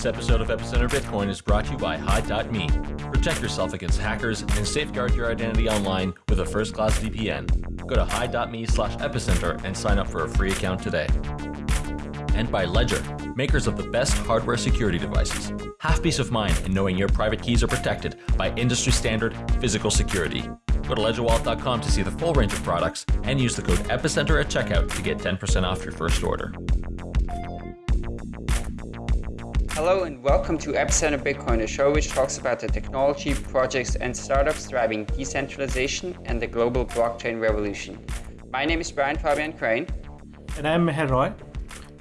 This episode of Epicenter Bitcoin is brought to you by Hide.me. Protect yourself against hackers and safeguard your identity online with a first-class VPN. Go to Hide.me slash epicenter and sign up for a free account today. And by Ledger, makers of the best hardware security devices. Have peace of mind in knowing your private keys are protected by industry standard physical security. Go to ledgerwallet.com to see the full range of products and use the code EPICENTER at checkout to get 10% off your first order. Hello and welcome to Epicenter Bitcoin, a show which talks about the technology, projects, and startups driving decentralization and the global blockchain revolution. My name is Brian Fabian Crain. And I'm Meher Roy.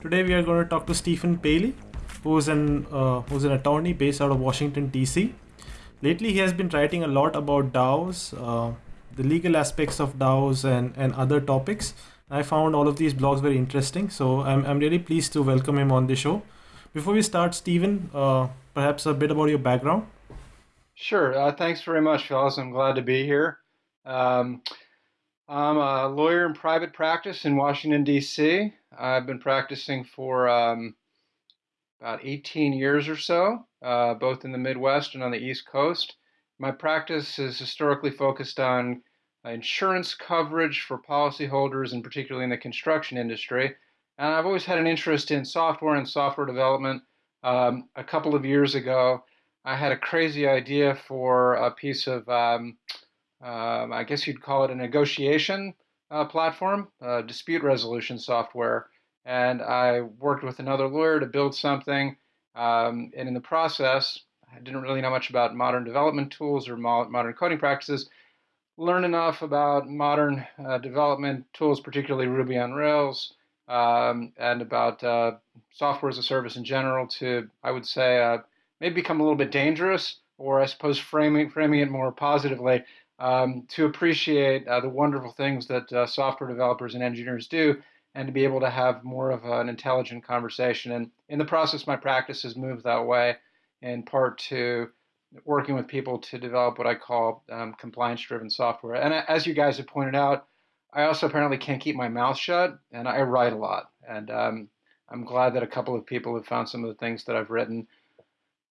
Today we are going to talk to Stephen Palley, who's an, uh, who's an attorney based out of Washington, D.C. Lately, he has been writing a lot about DAOs, uh, the legal aspects of DAOs, and, and other topics. I found all of these blogs very interesting, so I'm, I'm really pleased to welcome him on the show. Before we start, Stephen, uh, perhaps a bit about your background. Sure. Uh, thanks very much, fellas. I'm glad to be here. Um, I'm a lawyer in private practice in Washington, D.C. I've been practicing for um, about 18 years or so, uh, both in the Midwest and on the East Coast. My practice is historically focused on insurance coverage for policyholders, and particularly in the construction industry. And I've always had an interest in software and software development. Um, a couple of years ago, I had a crazy idea for a piece of, um, um, I guess you'd call it a negotiation uh, platform, uh, dispute resolution software. And I worked with another lawyer to build something. Um, and in the process, I didn't really know much about modern development tools or modern coding practices. Learn enough about modern uh, development tools, particularly Ruby on Rails, um, and about uh, software as a service in general to, I would say, uh, maybe become a little bit dangerous, or I suppose framing, framing it more positively, um, to appreciate uh, the wonderful things that uh, software developers and engineers do, and to be able to have more of an intelligent conversation. And in the process, my practice has moved that way, in part to working with people to develop what I call um, compliance-driven software. And as you guys have pointed out, I also apparently can't keep my mouth shut, and I write a lot. And um, I'm glad that a couple of people have found some of the things that I've written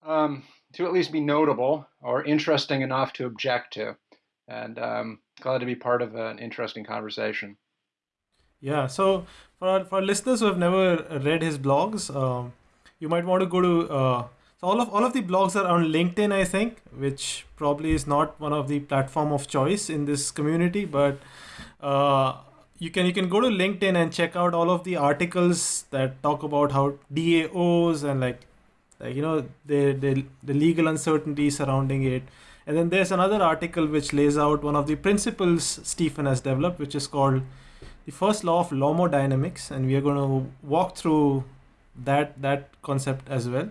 um, to at least be notable or interesting enough to object to. And um, glad to be part of an interesting conversation. Yeah, so for our, for our listeners who have never read his blogs, um, you might want to go to uh, so all of all of the blogs are on LinkedIn, I think, which probably is not one of the platform of choice in this community, but uh, you can you can go to LinkedIn and check out all of the articles that talk about how DAOs and like like you know the the, the legal uncertainty surrounding it. And then there's another article which lays out one of the principles Stephen has developed, which is called the first law of Lawdynamics, and we are going to walk through that that concept as well.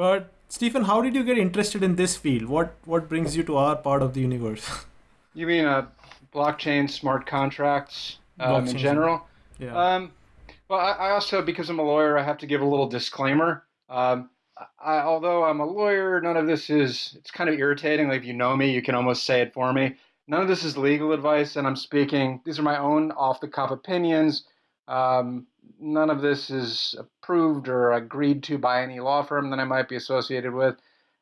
But Stephen, how did you get interested in this field? What what brings you to our part of the universe? You mean uh, blockchain smart contracts um, in general. Yeah. Um, well, I, I, also, because I'm a lawyer, I have to give a little disclaimer. Um, I, although I'm a lawyer, none of this is, it's kind of irritating. Like if you know me, you can almost say it for me. None of this is legal advice, and I'm speaking, these are my own off the cuff opinions. Um, none of this is approved or agreed to by any law firm that I might be associated with.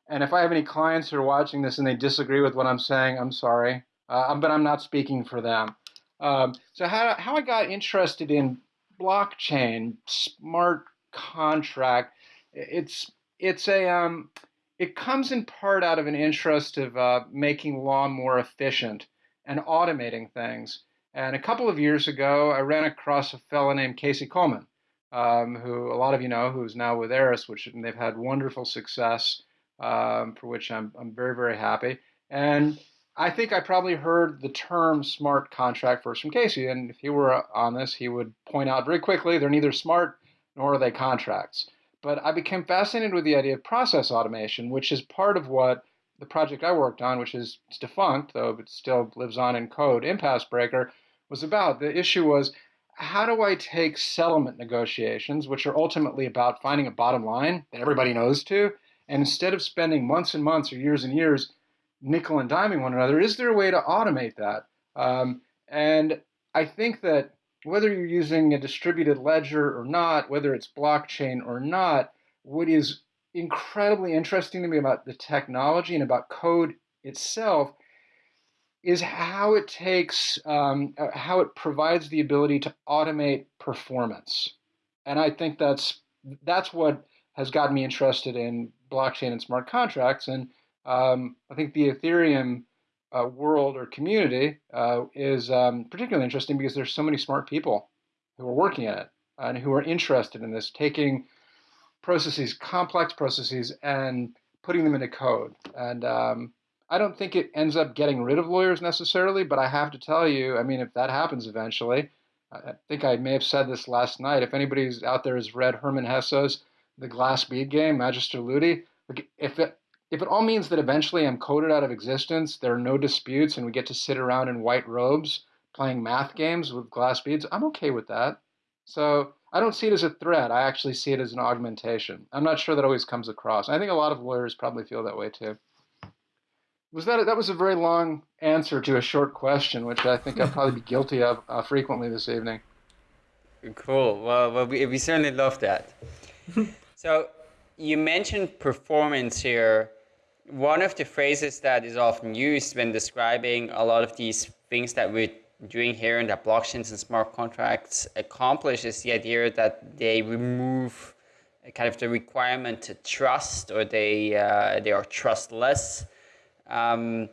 And if I have any clients who are watching this and they disagree with what I'm saying, I'm sorry uh, but I'm not speaking for them. Um, so how, how I got interested in blockchain, smart contract, it's it's a um, it comes in part out of an interest of uh, making law more efficient and automating things. And a couple of years ago, I ran across a fellow named Casey Kuhlman, um, who a lot of you know, who's now with Eris, which they've had wonderful success, um, for which I'm I'm very very happy. And I think I probably heard the term smart contract first from Casey, and if he were on this, he would point out very quickly they're neither smart nor are they contracts. But I became fascinated with the idea of process automation, which is part of what the project I worked on, which is defunct, though it still lives on in code, Impasse Breaker, was about. The issue was how do I take settlement negotiations, which are ultimately about finding a bottom line that everybody knows to, and instead of spending months and months or years and years nickel and diming one another. Is there a way to automate that? Um, and I think that whether you're using a distributed ledger or not, whether it's blockchain or not, what is incredibly interesting to me about the technology and about code itself is how it takes, um, uh, how it provides the ability to automate performance. And I think that's that's what has gotten me interested in blockchain and smart contracts. And um, I think the Ethereum uh, world or community uh, is um, particularly interesting because there's so many smart people who are working in it and who are interested in this, taking processes, complex processes, and putting them into code. And um, I don't think it ends up getting rid of lawyers necessarily, but I have to tell you, I mean, if that happens eventually, I think I may have said this last night. If anybody's out there has read Hermann Hesse's The Glass Bead Game, Magister Ludi, if it if it all means that eventually I'm coded out of existence, there are no disputes, and we get to sit around in white robes playing math games with glass beads, I'm okay with that. So I don't see it as a threat. I actually see it as an augmentation. I'm not sure that always comes across. I think a lot of lawyers probably feel that way too. Was that that was a very long answer to a short question, which I think I'll probably be guilty of uh, frequently this evening. Cool. Well, well we, we certainly love that. so you mentioned performance here. One of the phrases that is often used when describing a lot of these things that we're doing here and that blockchains and smart contracts accomplish is the idea that they remove kind of the requirement to trust or they uh, they are trustless um,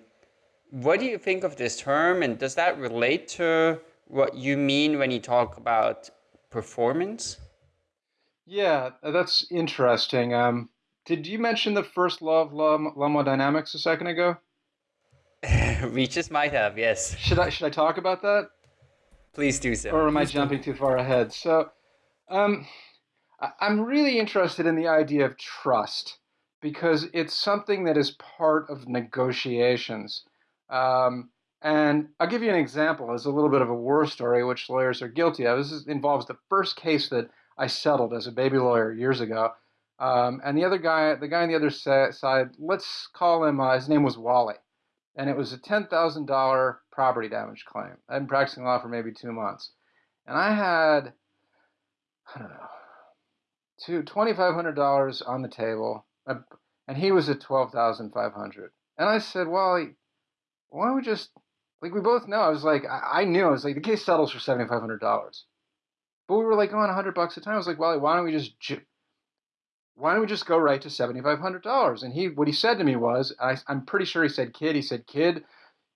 what do you think of this term, and does that relate to what you mean when you talk about performance? Yeah, that's interesting. Um, did you mention the first law of thermodynamics a second ago? we just might have, yes. Should I should I talk about that? Please do so. Or am I jumping too far ahead? So, um, I'm really interested in the idea of trust because it's something that is part of negotiations. Um, and I'll give you an example as a little bit of a war story, which lawyers are guilty of. This involves the first case that I settled as a baby lawyer years ago. Um, and the other guy, the guy on the other side, let's call him, uh, his name was Wally. And it was a $10,000 property damage claim. I've been practicing law for maybe two months. And I had, I don't know, two, $2,500 on the table and he was at 12,500. And I said, well, why don't we just, like, we both know. I was like, I, I knew. I was like, the case settles for $7,500. But we were like going 100 bucks a time. I was like, well, why don't we just, why don't we just go right to $7,500? And he, what he said to me was, I, I'm pretty sure he said, kid, he said, kid,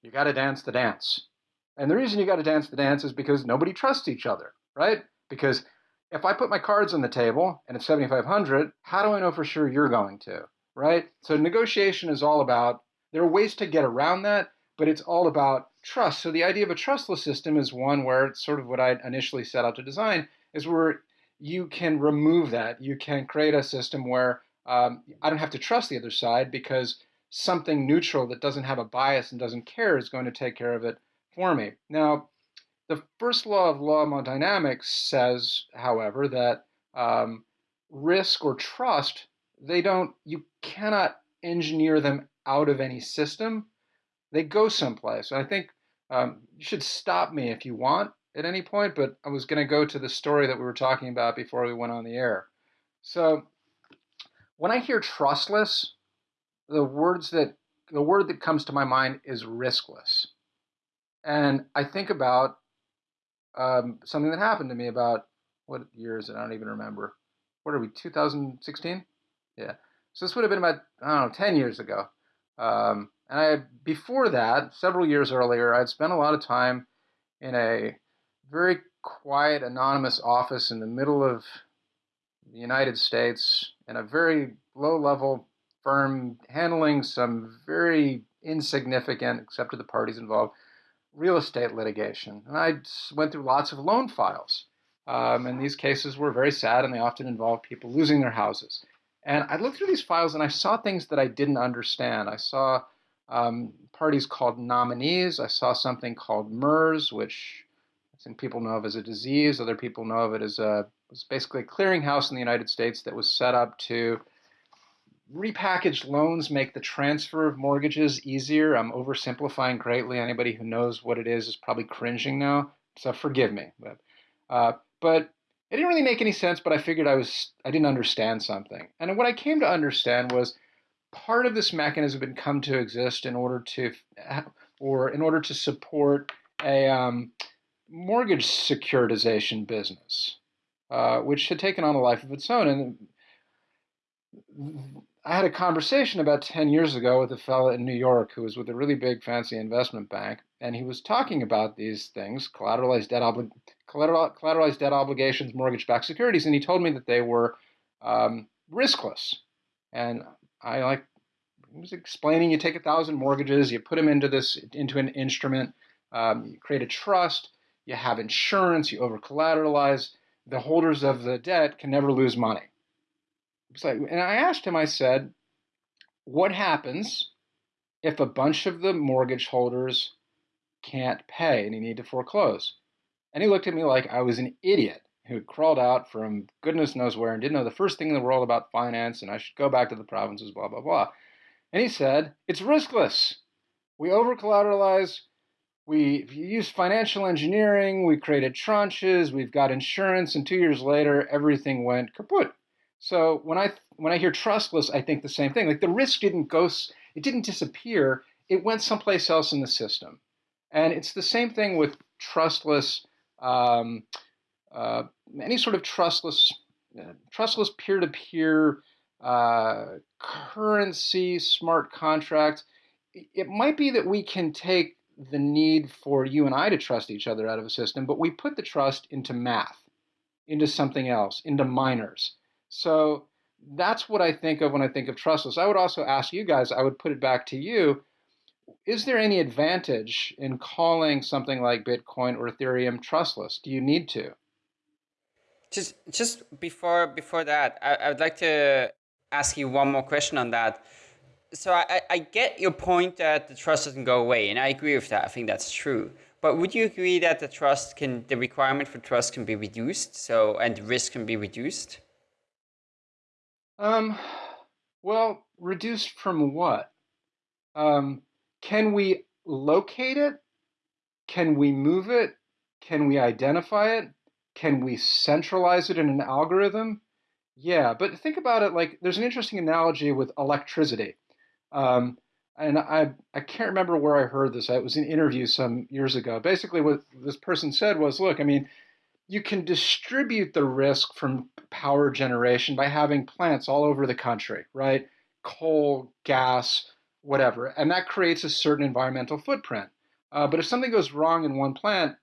you got to dance the dance. And the reason you got to dance the dance is because nobody trusts each other, right? Because if I put my cards on the table and it's 7,500, how do I know for sure you're going to? Right? So negotiation is all about, there are ways to get around that, but it's all about trust. So the idea of a trustless system is one where it's sort of what I initially set out to design, is where you can remove that. You can create a system where um, I don't have to trust the other side because something neutral that doesn't have a bias and doesn't care is going to take care of it for me. Now, the first law of law dynamics says, however, that um, risk or trust, they don't, you cannot engineer them out of any system. They go someplace. And I think um, you should stop me if you want at any point, but I was going to go to the story that we were talking about before we went on the air. So when I hear trustless, the words that the word that comes to my mind is riskless. And I think about um, something that happened to me about what year is it? I don't even remember. What are we? 2016? Yeah. So this would have been about I don't know 10 years ago. Um, and I before that, several years earlier, I'd spent a lot of time in a very quiet, anonymous office in the middle of the United States in a very low-level firm handling some very insignificant, except to the parties involved, real estate litigation. And I went through lots of loan files. Um, and these cases were very sad and they often involved people losing their houses. And I looked through these files and I saw things that I didn't understand. I saw um, parties called nominees. I saw something called MERS, which I think people know of as a disease. Other people know of it as a, was basically a clearinghouse in the United States that was set up to repackaged loans make the transfer of mortgages easier. I'm oversimplifying greatly. Anybody who knows what it is is probably cringing now, so forgive me. But, uh, but it didn't really make any sense, but I figured I was I didn't understand something. And what I came to understand was part of this mechanism had come to exist in order to or in order to support a um, mortgage securitization business, uh, which had taken on a life of its own. And I had a conversation about 10 years ago with a fellow in New York who was with a really big fancy investment bank, and he was talking about these things, collateralized debt, obli- collateral, collateralized debt obligations, mortgage-backed securities, and he told me that they were um, riskless. And I like he was explaining you take a thousand mortgages, you put them into this into an instrument, um, you create a trust, you have insurance, you over collateralize. The holders of the debt can never lose money. And I asked him, I said, what happens if a bunch of the mortgage holders can't pay and you need to foreclose? And he looked at me like I was an idiot who had crawled out from goodness knows where and didn't know the first thing in the world about finance and I should go back to the provinces, blah, blah, blah. And he said, it's riskless. We over collateralize, we use financial engineering, we created tranches, we've got insurance, and two years later, everything went kaput. So when I when I hear trustless, I think the same thing. Like the risk didn't go, it didn't disappear. It went someplace else in the system, and it's the same thing with trustless, um, uh, any sort of trustless, uh, trustless peer-to-peer uh, currency, smart contract. It might be that we can take the need for you and I to trust each other out of a system, but we put the trust into math, into something else, into miners. So that's what I think of when I think of trustless. I would also ask you guys, I would put it back to you. Is there any advantage in calling something like Bitcoin or Ethereum trustless? Do you need to? Just just before before that, I, I would like to ask you one more question on that. So I, I get your point that the trust doesn't go away, and I agree with that. I think that's true. But would you agree that the trust can the requirement for trust can be reduced, so and the risk can be reduced? Um, well, reduced from what? Um, can we locate it? Can we move it? Can we identify it? Can we centralize it in an algorithm? Yeah, but think about it like there's an interesting analogy with electricity. Um, and I, I can't remember where I heard this. It was an interview some years ago. Basically, what this person said was look, I mean, you can distribute the risk from power generation by having plants all over the country, right? Coal, gas, whatever. And that creates a certain environmental footprint. Uh, but if something goes wrong in one plant,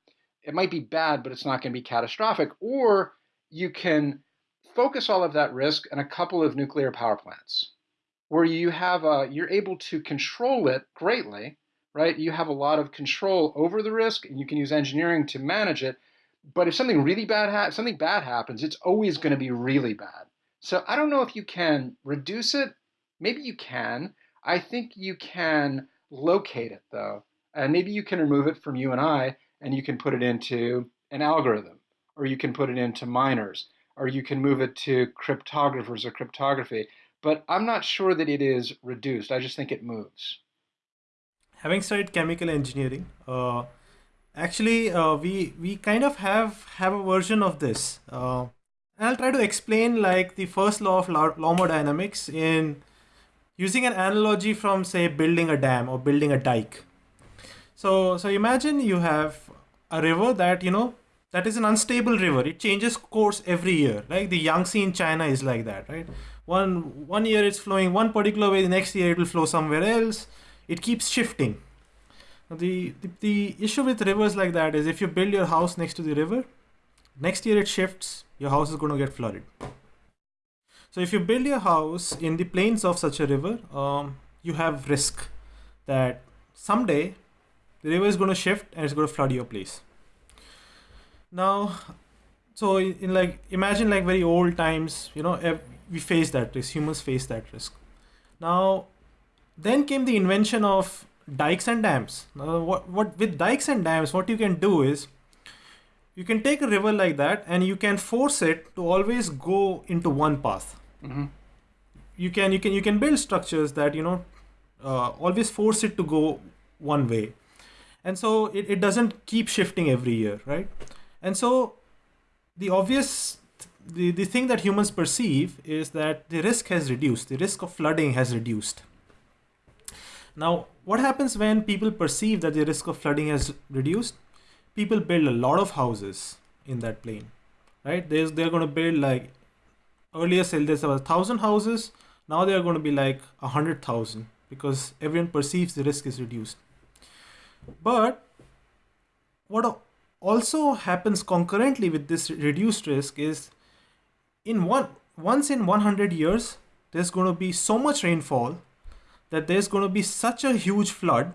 it might be bad, but it's not going to be catastrophic. Or you can focus all of that risk in a couple of nuclear power plants where you have a, you're able to control it greatly, right? You have a lot of control over the risk and you can use engineering to manage it but if something really bad ha- something bad happens, it's always going to be really bad. So I don't know if you can reduce it. Maybe you can. I think you can locate it though, and maybe you can remove it from you and I, and you can put it into an algorithm, or you can put it into miners, or you can move it to cryptographers or cryptography. But I'm not sure that it is reduced. I just think it moves. Having studied chemical engineering, uh, actually uh, we we kind of have have a version of this. Uh, and i'll try to explain like the first law of thermodynamics in using an analogy from say building a dam or building a dike. So so imagine you have a river that you know that is an unstable river. It changes course every year. Like the yangtze in china is like that right? One one year it's flowing one particular way the next year it will flow somewhere else. It keeps shifting the, the, the issue with rivers like that is if you build your house next to the river, next year it shifts, your house is going to get flooded. So if you build your house in the plains of such a river, um, you have risk that someday the river is going to shift and it's going to flood your place. Now, so in like imagine like very old times, you know, we face that risk. Humans face that risk. Now, then came the invention of dikes and dams. Now, what, what with dikes and dams, what you can do is you can take a river like that and you can force it to always go into one path. Mm-hmm. You can you can you can build structures that you know uh, always force it to go one way, and so it, it doesn't keep shifting every year, right? And so the obvious the, the thing that humans perceive is that the risk has reduced the risk of flooding has reduced now what happens when people perceive that the risk of flooding has reduced? People build a lot of houses in that plain right? There's, they're going to build like earlier sale there's about a thousand houses now they are going to be like a hundred thousand because everyone perceives the risk is reduced. But what also happens concurrently with this reduced risk is in one once in 100 years there's going to be so much rainfall that there's going to be such a huge flood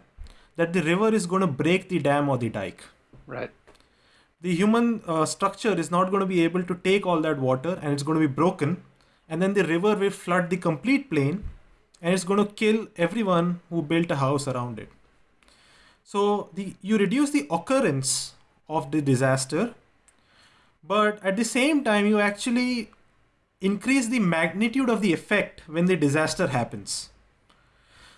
that the river is going to break the dam or the dike. Right. The human uh, structure is not going to be able to take all that water and it's going to be broken. And then the river will flood the complete plain and it's going to kill everyone who built a house around it. So the you reduce the occurrence of the disaster, but at the same time you actually increase the magnitude of the effect when the disaster happens.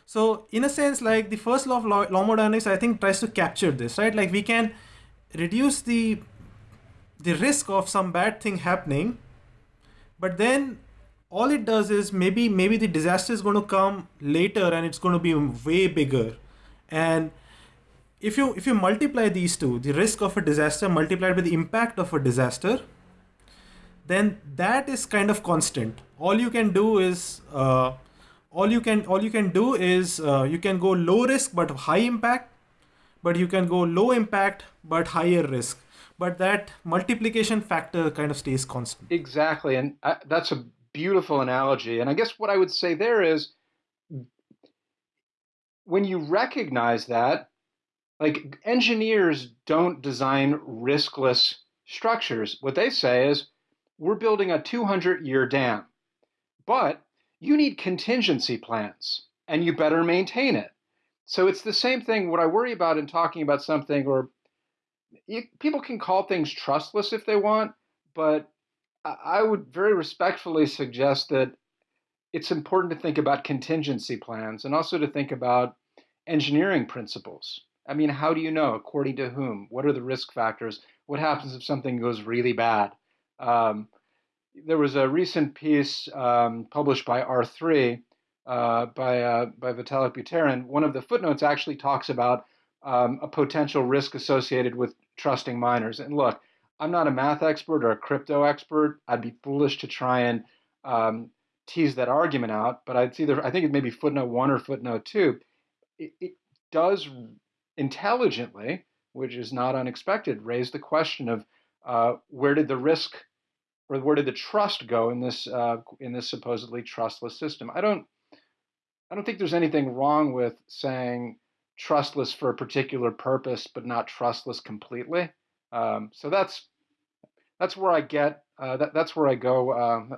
So in a sense, like the first law of law, thermodynamics, I think tries to capture this, right? Like we can reduce the the risk of some bad thing happening, but then all it does is maybe maybe the disaster is going to come later and it's going to be way bigger, and if you if you multiply these two, the risk of a disaster multiplied by the impact of a disaster, then that is kind of constant. All you can do is uh, all you can all you can do is uh, you can go low risk but high impact, but you can go low impact but higher risk. But that multiplication factor kind of stays constant. Exactly, and I, that's a beautiful analogy. And I guess what I would say there is when you recognize that like engineers don't design riskless structures. What they say is, we're building a 200 year dam, but you need contingency plans and you better maintain it. So it's the same thing. What I worry about in talking about something, or you, people can call things trustless if they want, but I would very respectfully suggest that it's important to think about contingency plans and also to think about engineering principles. I mean, how do you know? According to whom? What are the risk factors? What happens if something goes really bad? Um, there was a recent piece um, published by R3 uh, by uh, by Vitalik Buterin. One of the footnotes actually talks about um, a potential risk associated with trusting miners. And look, I'm not a math expert or a crypto expert. I'd be foolish to try and um, tease that argument out. But I'd see I think it may be footnote one or footnote two. It, it does intelligently, which is not unexpected, raise the question of uh, where did the risk or where did the trust go in this uh, in this supposedly trustless system? I don't I don't think there's anything wrong with saying trustless for a particular purpose, but not trustless completely. Um, so that's that's where I get uh, that, that's where I go uh,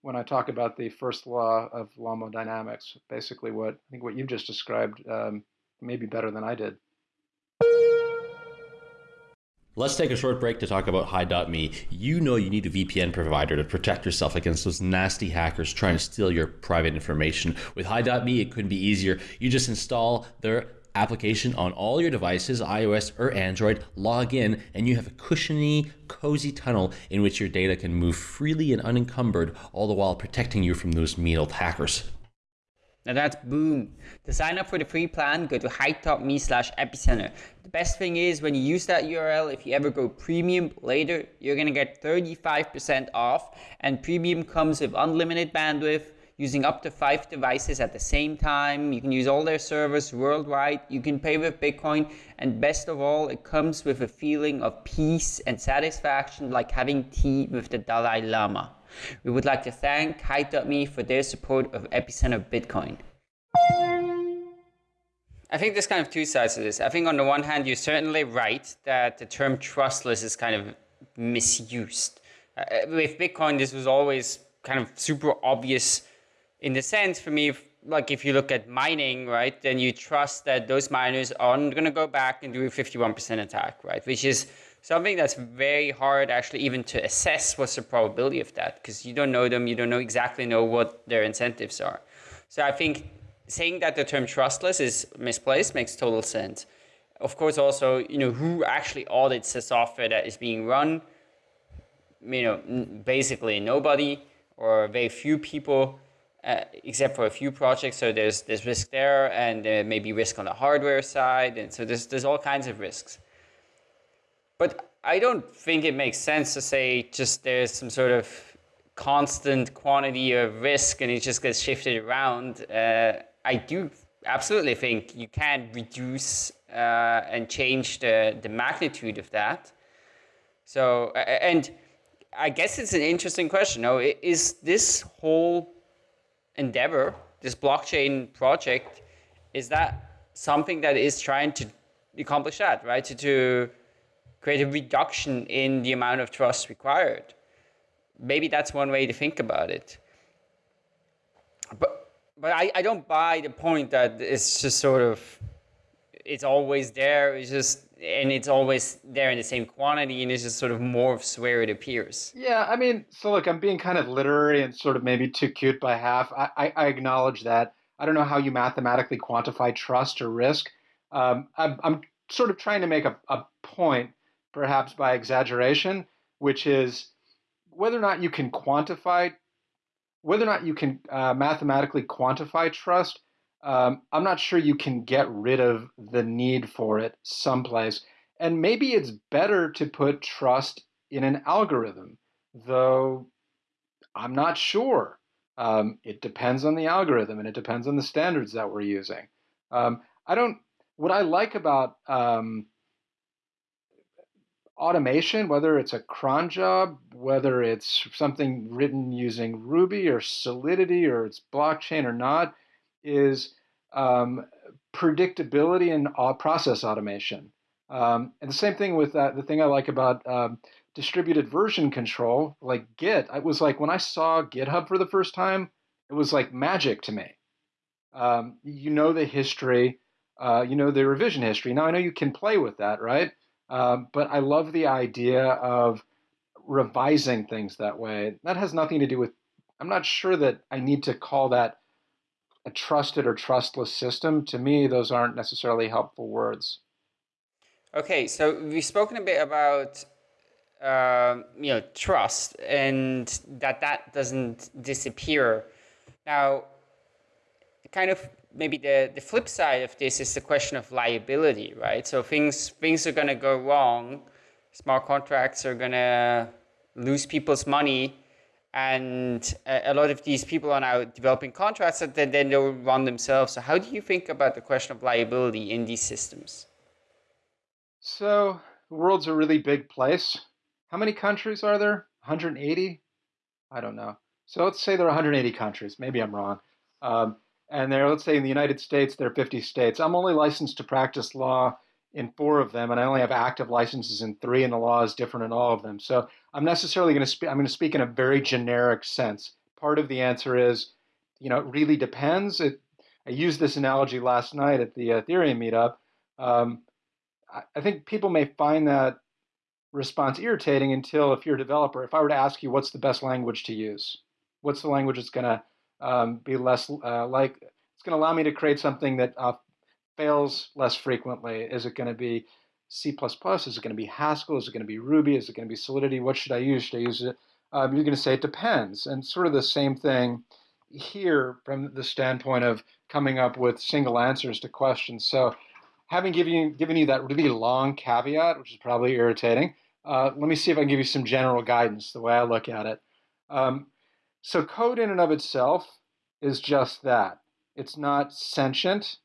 when I talk about the first law of thermodynamics. Basically, what I think what you've just described um, maybe better than I did. Let's take a short break to talk about Hide.me. You know you need a VPN provider to protect yourself against those nasty hackers trying to steal your private information. With Hide.me, it couldn't be easier. You just install their application on all your devices, iOS or Android, log in, and you have a cushiony, cozy tunnel in which your data can move freely and unencumbered, all the while protecting you from those mean old hackers. Now that's boom. To sign up for the free plan, go to hide.me slash epicenter. The best thing is when you use that URL, if you ever go premium later, you're gonna get 35% off and premium comes with unlimited bandwidth, using up to five devices at the same time. You can use all their servers worldwide. You can pay with Bitcoin. And best of all, it comes with a feeling of peace and satisfaction like having tea with the Dalai Lama. We would like to thank Hide.me for their support of Epicenter Bitcoin. I think there's kind of two sides to this. I think on the one hand, you're certainly right that the term trustless is kind of misused. Uh, with Bitcoin, this was always kind of super obvious in the sense for me, like if you look at mining, right, then you trust that those miners aren't going to go back and do a 51% attack, right, which is something that's very hard actually even to assess what's the probability of that because you don't know them, you don't know exactly know what their incentives are. So I think saying that the term trustless is misplaced makes total sense. Of course, also, you know, who actually audits the software that is being run? you know, basically nobody or very few people, uh, except for a few projects. So there's there's risk there, and there may be risk on the hardware side, and so there's there's all kinds of risks. But I don't think it makes sense to say just there's some sort of constant quantity of risk and it just gets shifted around. Uh, I do absolutely think you can reduce uh, and change the, the magnitude of that. So, and I guess it's an interesting question. No, is this whole endeavor, this blockchain project, is that something that is trying to accomplish that, right? To, to create a reduction in the amount of trust required. Maybe that's one way to think about it. But but I, I don't buy the point that it's just sort of it's always there. It's just and it's always there in the same quantity, and it's just sort of morphs where it appears. Yeah, I mean, so look, I'm being kind of literary and sort of maybe too cute by half. I, I, I acknowledge that. I don't know how you mathematically quantify trust or risk. Um, I'm, I'm sort of trying to make a, a point perhaps by exaggeration, which is whether or not you can quantify, whether or not you can uh, mathematically quantify trust. Um, I'm not sure you can get rid of the need for it someplace. And maybe it's better to put trust in an algorithm, though I'm not sure. Um, it depends on the algorithm and it depends on the standards that we're using. Um, I don't, what I like about um, automation, whether it's a cron job, whether it's something written using Ruby or Solidity or it's blockchain or not, is um, predictability and process automation. Um, and the same thing with that, the thing I like about um, distributed version control, like Git, It was like, when I saw GitHub for the first time, it was like magic to me. Um, you know the history, uh, you know the revision history. Now I know you can play with that, right? Um, but I love the idea of revising things that way. That has nothing to do with, I'm not sure that I need to call that a trusted or trustless system. To me, those aren't necessarily helpful words. Okay, so we've spoken a bit about uh, you know trust and that that doesn't disappear. Now, kind of maybe the, the flip side of this is the question of liability, right? So things things are going to go wrong. Smart contracts are going to lose people's money. And a, a, lot of these people are now developing contracts that then, then they'll run themselves. So how do you think about the question of liability in these systems? So the world's a really big place. How many countries are there? 180? I don't know. So let's say there are 180 countries. Maybe I'm wrong. Um, and there, let's say in the United States, there are 50 states. I'm only licensed to practice law in four of them, and I only have active licenses in three, and the law is different in all of them. So I'm necessarily going to speak. I'm going to speak in a very generic sense. Part of the answer is, you know, it really depends. It, I used this analogy last night at the Ethereum meetup. Um, I, I think people may find that response irritating until, if you're a developer, if I were to ask you what's the best language to use, what's the language that's going to um, be less uh, like it's going to allow me to create something that uh, fails less frequently. Is it going to be C++? Is it going to be Haskell? Is it going to be Ruby? Is it going to be Solidity? What should I use? Should I use it? Um, you're going to say it depends. And sort of the same thing here from the standpoint of coming up with single answers to questions. So having given you, given you that really long caveat, which is probably irritating, uh, let me see if I can give you some general guidance, the way I look at it. Um, so code in and of itself is just that. It's not sentient.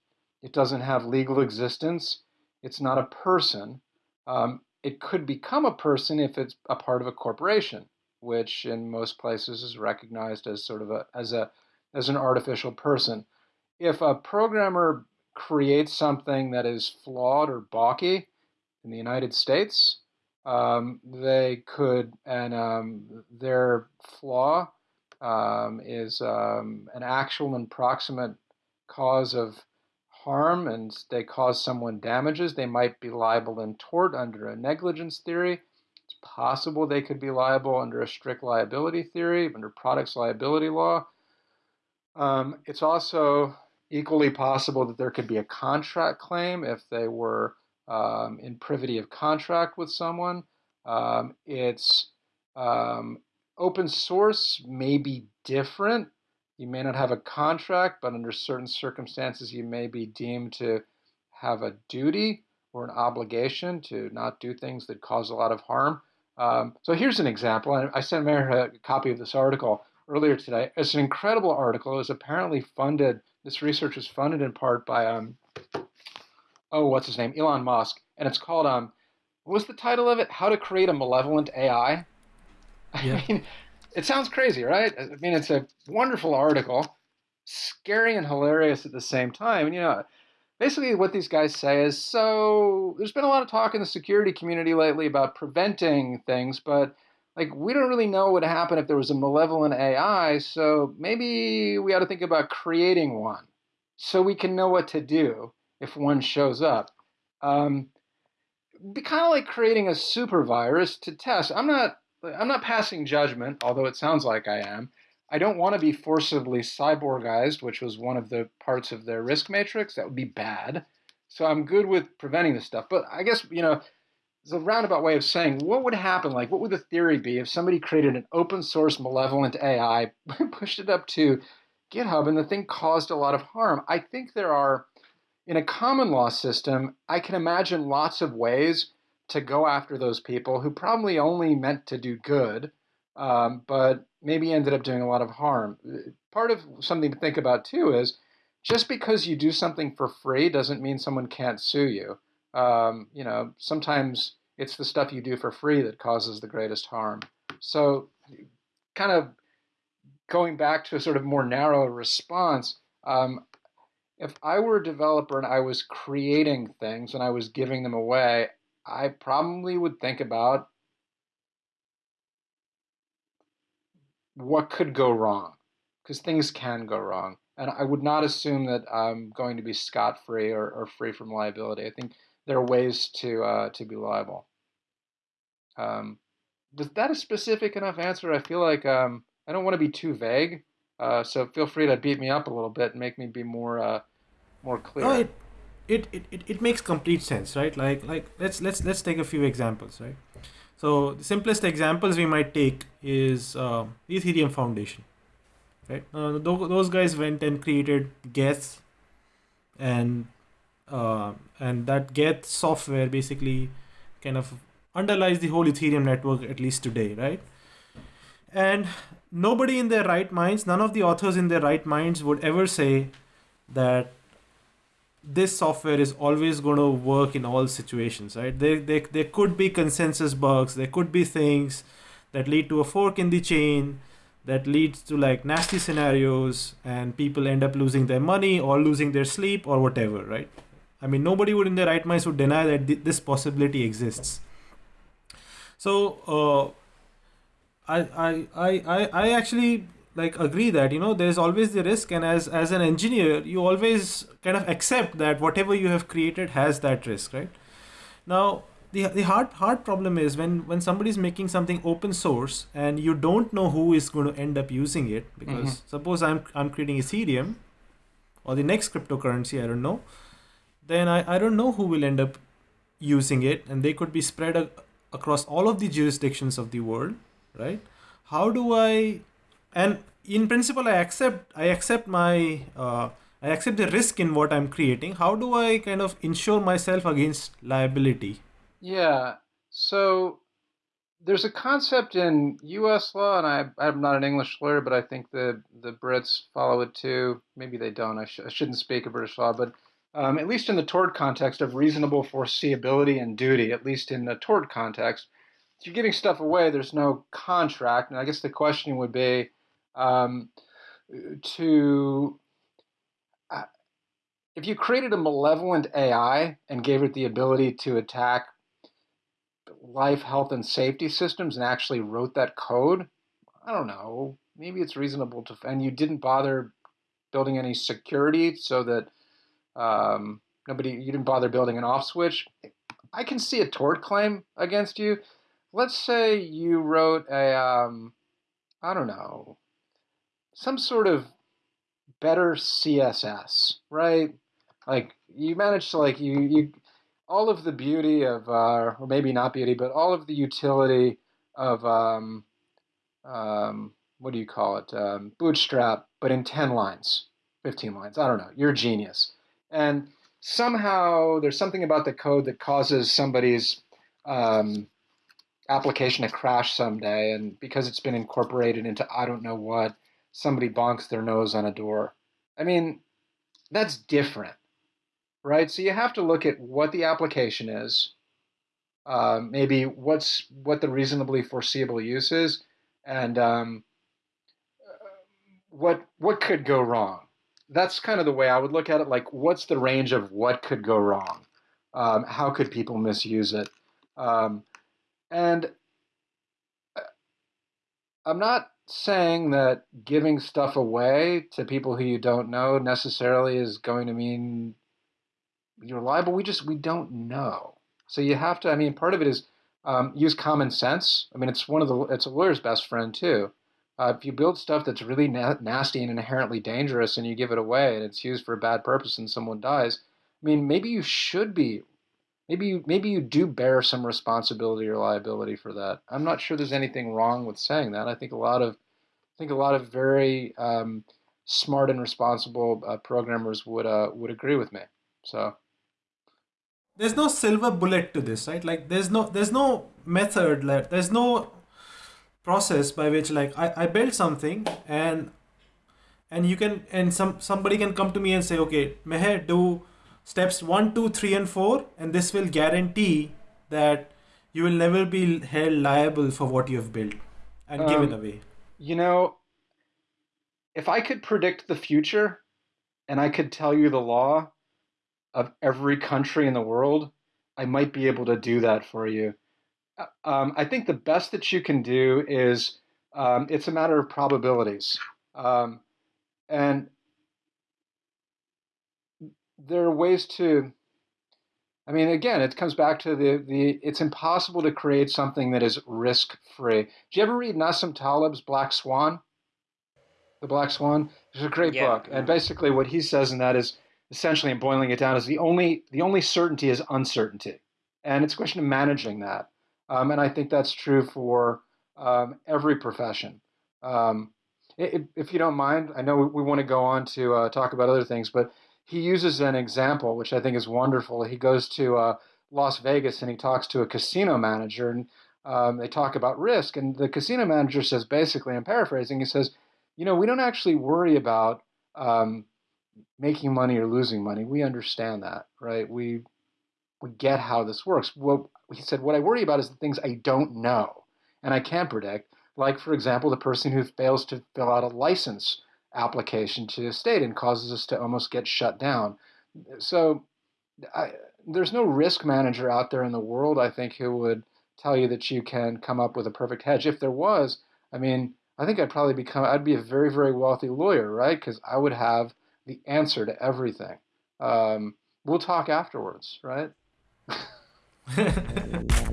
It doesn't have legal existence. It's not a person. Um, it could become a person if it's a part of a corporation, which in most places is recognized as sort of a as a as an artificial person. If a programmer creates something that is flawed or balky in the United States, um, they could, and um, their flaw um, is um, an actual and proximate cause of harm and they cause someone damages, they might be liable in tort under a negligence theory. It's possible they could be liable under a strict liability theory, under products liability law. Um, it's also equally possible that there could be a contract claim if they were um, in privity of contract with someone. Um, it's Um, open source may be different. You may not have a contract, but under certain circumstances, you may be deemed to have a duty or an obligation to not do things that cause a lot of harm. Um, so here's an example. I sent Meher a copy of this article earlier today. It's an incredible article. It was apparently funded. This research was funded in part by um, oh, what's his name, Elon Musk, and it's called um, what was the title of it? How to create a malevolent AI. Yeah. I mean, it sounds crazy, right? I mean, it's a wonderful article, scary and hilarious at the same time. And you know, basically what these guys say is so there's been a lot of talk in the security community lately about preventing things, but like we don't really know what would happen if there was a malevolent AI, so maybe we ought to think about creating one so we can know what to do if one shows up. Um, be kind of like creating a super virus to test. I'm not I'm not passing judgment, although it sounds like I am. I don't want to be forcibly cyborgized, which was one of the parts of their risk matrix. That would be bad. So I'm good with preventing this stuff. But I guess, you know, it's a roundabout way of saying what would happen, like what would the theory be if somebody created an open source malevolent AI, pushed it up to GitHub, and the thing caused a lot of harm? I think there are, in a common law system, I can imagine lots of ways to go after those people who probably only meant to do good, um, but maybe ended up doing a lot of harm. Part of something to think about too is just because you do something for free doesn't mean someone can't sue you. Um, you know, sometimes it's the stuff you do for free that causes the greatest harm. So, kind of going back to a sort of more narrow response, um, if I were a developer and I was creating things and I was giving them away, I probably would think about what could go wrong because things can go wrong. And I would not assume that I'm going to be scot free or, or, free from liability. I think there are ways to uh, to be liable. Um, was that a specific enough answer? I feel like um, I don't want to be too vague, uh, so feel free to beat me up a little bit and make me be more uh, more clear. No, it, it, it, it makes complete sense, right? Like like let's let's let's take a few examples, right? So the simplest examples we might take is uh, Ethereum Foundation, right? Uh, those guys went and created Geth, and uh, and that Geth software basically kind of underlies the whole Ethereum network at least today, right? And nobody in their right minds, none of the authors in their right minds would ever say that this software is always going to work in all situations, right? There, there, there could be consensus bugs, there could be things that lead to a fork in the chain that leads to like nasty scenarios and people end up losing their money or losing their sleep or whatever, right? I mean, nobody would in their right minds would deny that th- this possibility exists. So uh, I, I, I, I actually like agree that you know there's always the risk, and as as an engineer, you always kind of accept that whatever you have created has that risk, right? Now the, the hard hard problem is when when somebody's making something open source and you don't know who is going to end up using it because mm-hmm. suppose I'm I'm creating Ethereum or the next cryptocurrency I don't know then I, I don't know who will end up using it and they could be spread a, across all of the jurisdictions of the world right how do i and in principle i accept i accept my uh, i accept the risk in what i'm creating how do i kind of insure myself against liability yeah so there's a concept in U.S. law, and I, I'm not an English lawyer, but I think the the Brits follow it too. Maybe they don't. I, sh- I shouldn't speak of British law, but um, at least in the tort context of reasonable foreseeability and duty, at least in the tort context, if you're giving stuff away, there's no contract. And I guess the question would be um, to uh, if you created a malevolent AI and gave it the ability to attack life, health, and safety systems and actually wrote that code, I don't know. Maybe it's reasonable to, and you didn't bother building any security so that um, nobody, you didn't bother building an off switch. I can see a tort claim against you. Let's say you wrote a, um, I don't know, some sort of better CSS, right? Like you manage to like you you all of the beauty of, uh, or maybe not beauty, but all of the utility of um, um, what do you call it? Um, bootstrap, but in 10 lines, 15 lines. I don't know. You're a genius. And somehow there's something about the code that causes somebody's um, application to crash someday. And because it's been incorporated into I don't know what, somebody bonks their nose on a door. I mean, that's different, right? So you have to look at what the application is, uh, maybe what's what the reasonably foreseeable use is, and um, what what could go wrong. That's kind of the way I would look at it. Like, what's the range of what could go wrong? Um, how could people misuse it? Um, and uh, I'm not saying that giving stuff away to people who you don't know necessarily is going to mean you're liable. We just we don't know. So you have to. I mean, part of it is um, use common sense. I mean, it's one of the it's a lawyer's best friend too. Uh, if you build stuff that's really na- nasty and inherently dangerous and you give it away and it's used for a bad purpose and someone dies, I mean, maybe you should be, maybe you maybe you do bear some responsibility or liability for that. I'm not sure there's anything wrong with saying that. I think a lot of, I think a lot of very um, smart and responsible uh, programmers would uh, would agree with me. So there's no silver bullet to this right like there's no there's no method like there's no process by which like i, I build something and and you can and some somebody can come to me and say okay meher do steps one two three and four and this will guarantee that you will never be held liable for what you have built and um, given away you know if i could predict the future and i could tell you the law of every country in the world, I might be able to do that for you. Uh, um, I think the best that you can do is um, it's a matter of probabilities. Um, and there are ways to, I mean, again, it comes back to the, the it's impossible to create something that is risk free. Did you ever read Nassim Taleb's Black Swan? The Black Swan? It's a great yeah. book. And basically, what he says in that is essentially and boiling it down is the only the only certainty is uncertainty and it's a question of managing that um, and i think that's true for um, every profession um, if, if, you don't mind i know we, we want to go on to uh, talk about other things but he uses an example which i think is wonderful he goes to uh, las vegas and he talks to a casino manager and um, they talk about risk and the casino manager says basically i'm paraphrasing he says you know we don't actually worry about um, making money or losing money. We understand that, right? We we get how this works. Well, he said, what I worry about is the things I don't know and I can't predict. Like, for example, the person who fails to fill out a license application to a state and causes us to almost get shut down. So, I, there's no risk manager out there in the world, I think, who would tell you that you can come up with a perfect hedge. If there was, I mean, I think I'd probably become, I'd be a very, very wealthy lawyer, right? Because I would have the answer to everything. Um, we'll talk afterwards, right?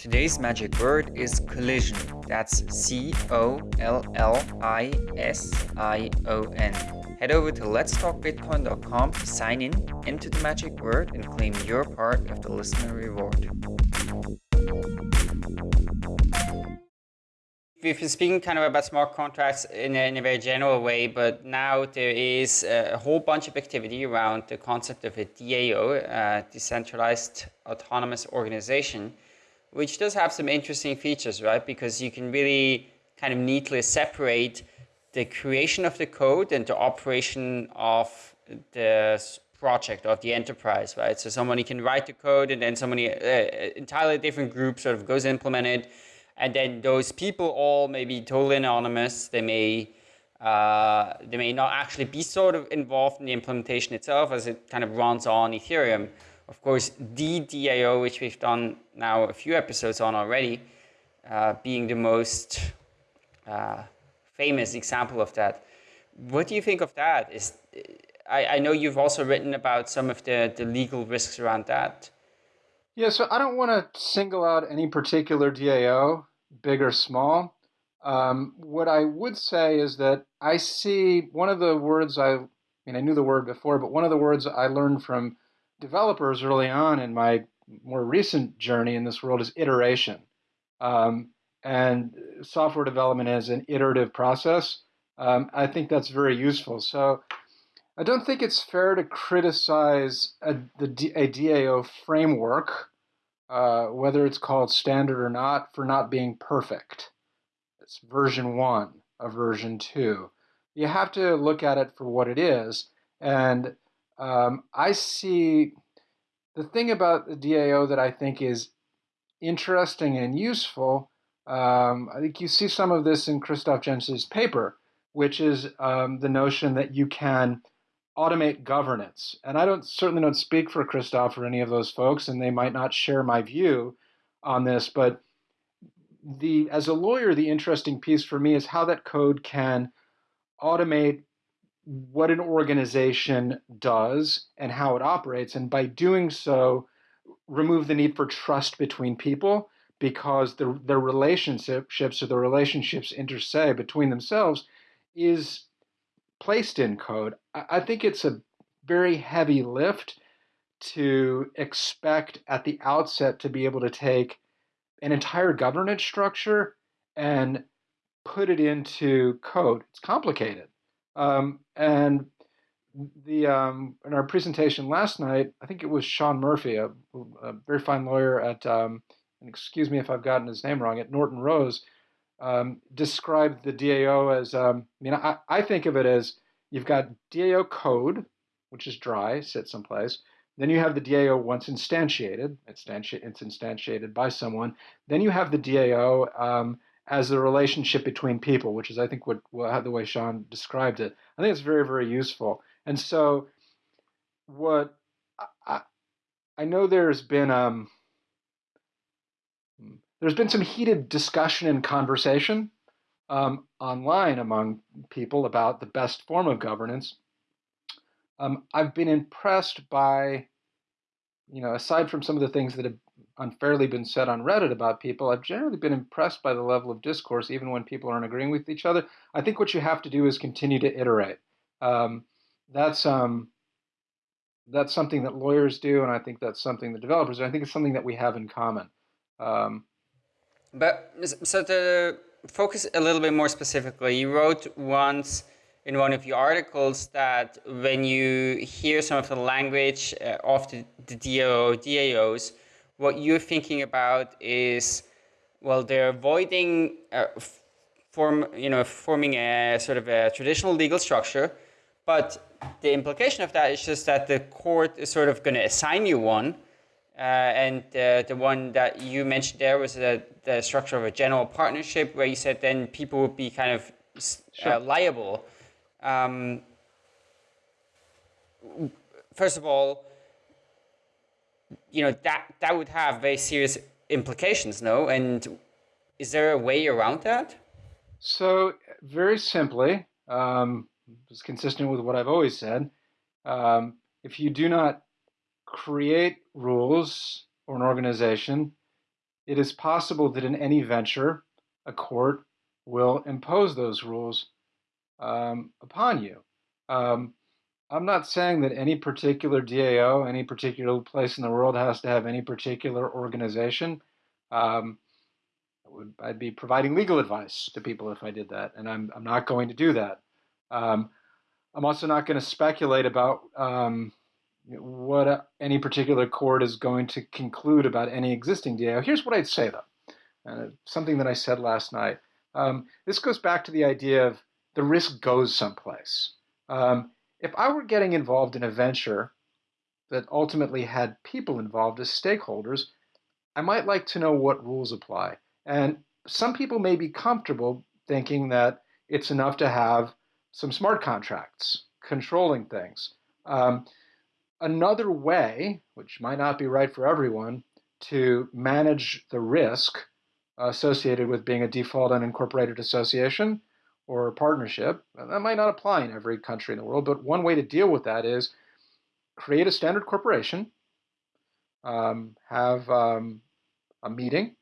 Today's magic word is collision. That's C O L L I S I O N. Head over to letstalkbitcoin.com to sign in, enter the magic word, and claim your part of the listener reward. we've been speaking kind of about smart contracts in a, in a very general way, but now there is a whole bunch of activity around the concept of a DAO, a uh, decentralized autonomous organization, which does have some interesting features, right? Because you can really kind of neatly separate the creation of the code and the operation of the project of the enterprise, right? So somebody can write the code and then somebody, uh, entirely different group sort of goes implement it and then those people all may be totally anonymous. They may uh, they may not actually be sort of involved in the implementation itself as it kind of runs on Ethereum. Of course, the DAO, which we've done now a few episodes on already, uh, being the most uh, famous example of that. What do you think of that? Is I, I know you've also written about some of the, the legal risks around that. Yeah, so I don't want to single out any particular DAO big or small. Um, what I would say is that I see one of the words I, I mean, I knew the word before, but one of the words I learned from developers early on in my more recent journey in this world is iteration. Um, and software development as an iterative process, um, I think that's very useful. So I don't think it's fair to criticize a, the, a DAO framework, uh, whether it's called standard or not, for not being perfect. It's version one of version two. You have to look at it for what it is. And um, I see the thing about the DAO that I think is interesting and useful. Um, I think you see some of this in Christoph Jentzsch's paper, which is um, the notion that you can automate governance. And I don't certainly don't speak for Christoph or any of those folks, and they might not share my view on this, but the as a lawyer, the interesting piece for me is how that code can automate what an organization does and how it operates, and by doing so, remove the need for trust between people because the the relationships or the relationships inter se between themselves is placed in code. I think it's a very heavy lift to expect at the outset to be able to take an entire governance structure and put it into code. It's complicated. Um, and the um, in our presentation last night, I think it was Sean Murphy, a, a very fine lawyer at, um, and excuse me if I've gotten his name wrong, at Norton Rose, um, described the DAO as, um, I mean, I, I think of it as you've got DAO code, which is dry, sits someplace. Then you have the DAO once instantiated. It's, instantiated by someone. Then you have the DAO um, as the relationship between people, which is, I think, what, what the way Sean described it. I think it's very, very useful. And so, what I, I know there's been um, there's been some heated discussion and conversation um, online among people about the best form of governance. Um, I've been impressed by you know, aside from some of the things that have unfairly been said on Reddit about people, I've generally been impressed by the level of discourse, even when people aren't agreeing with each other. I think what you have to do is continue to iterate. Um, that's um, that's something that lawyers do, and I think that's something that developers do. I think it's something that we have in common. Um, but so to focus a little bit more specifically, you wrote once in one of your articles that when you hear some of the language uh, of the, the DAO, DAOs, what you're thinking about is, well, they're avoiding uh, form, you know, forming a sort of a traditional legal structure, but the implication of that is just that the court is sort of going to assign you one, uh, and uh, the one that you mentioned there was the, the structure of a general partnership, where you said then people would be kind of uh, sure. liable um, first of all, you know, that, that would have very serious implications, no? And is there a way around that? So, very simply, um, it's consistent with what I've always said. Um, if you do not create rules or an organization, it is possible that in any venture, a court will impose those rules um, upon you. Um, I'm not saying that any particular DAO, any particular place in the world has to have any particular organization. Um, would, I'd be providing legal advice to people if I did that, and I'm, I'm not going to do that. Um, I'm also not going to speculate about um, what a, any particular court is going to conclude about any existing DAO. Here's what I'd say, though, uh, something that I said last night. Um, this goes back to the idea of the risk goes someplace. Um, if I were getting involved in a venture that ultimately had people involved as stakeholders, I might like to know what rules apply. And some people may be comfortable thinking that it's enough to have some smart contracts controlling things. Um, another way, which might not be right for everyone, to manage the risk associated with being a default unincorporated association or partnership. That might not apply in every country in the world, but one way to deal with that is create a standard corporation, um, have um, a meeting,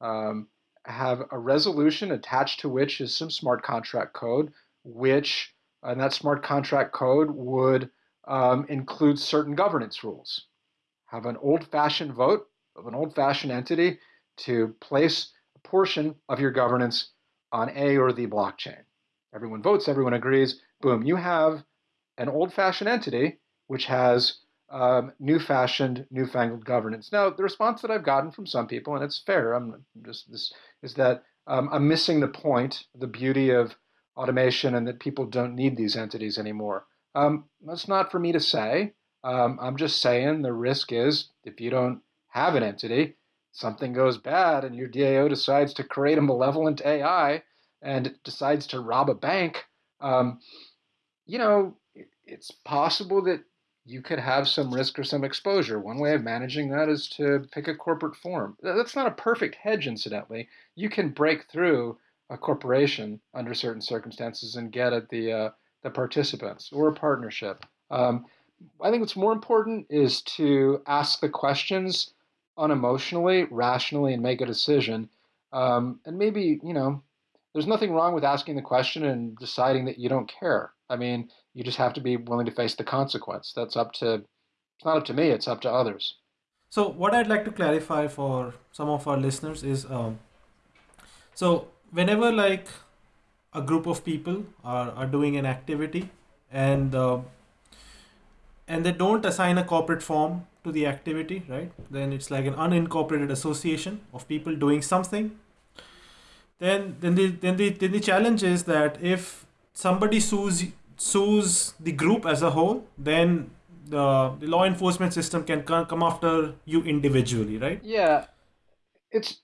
um, have a resolution attached to which is some smart contract code, which and that smart contract code would um, include certain governance rules. Have an old-fashioned vote of an old-fashioned entity to place a portion of your governance on A or the blockchain. Everyone votes, everyone agrees. Boom, you have an old fashioned entity which has um, new fashioned, newfangled governance. Now, the response that I've gotten from some people, and it's fair, I'm just this is that um, I'm missing the point, the beauty of automation, and that people don't need these entities anymore. Um, that's not for me to say. Um, I'm just saying the risk is if you don't have an entity, something goes bad, and your DAO decides to create a malevolent AI and decides to rob a bank. Um, you know, it's possible that you could have some risk or some exposure. One way of managing that is to pick a corporate form. That's not a perfect hedge, incidentally. You can break through a corporation under certain circumstances and get at the uh, the participants or a partnership. Um, I think what's more important is to ask the questions unemotionally, rationally, and make a decision. Um, and maybe you know, there's nothing wrong with asking the question and deciding that you don't care. I mean, you just have to be willing to face the consequence. That's up to, it's not up to me, it's up to others. So, what I'd like to clarify for some of our listeners is um, so, whenever like a group of people are, are doing an activity and uh, and they don't assign a corporate form to the activity, right? Then it's like an unincorporated association of people doing something. Then then the then the then the challenge is that if somebody sues sues the group as a whole, then the, the law enforcement system can come after you individually, right? Yeah, it's.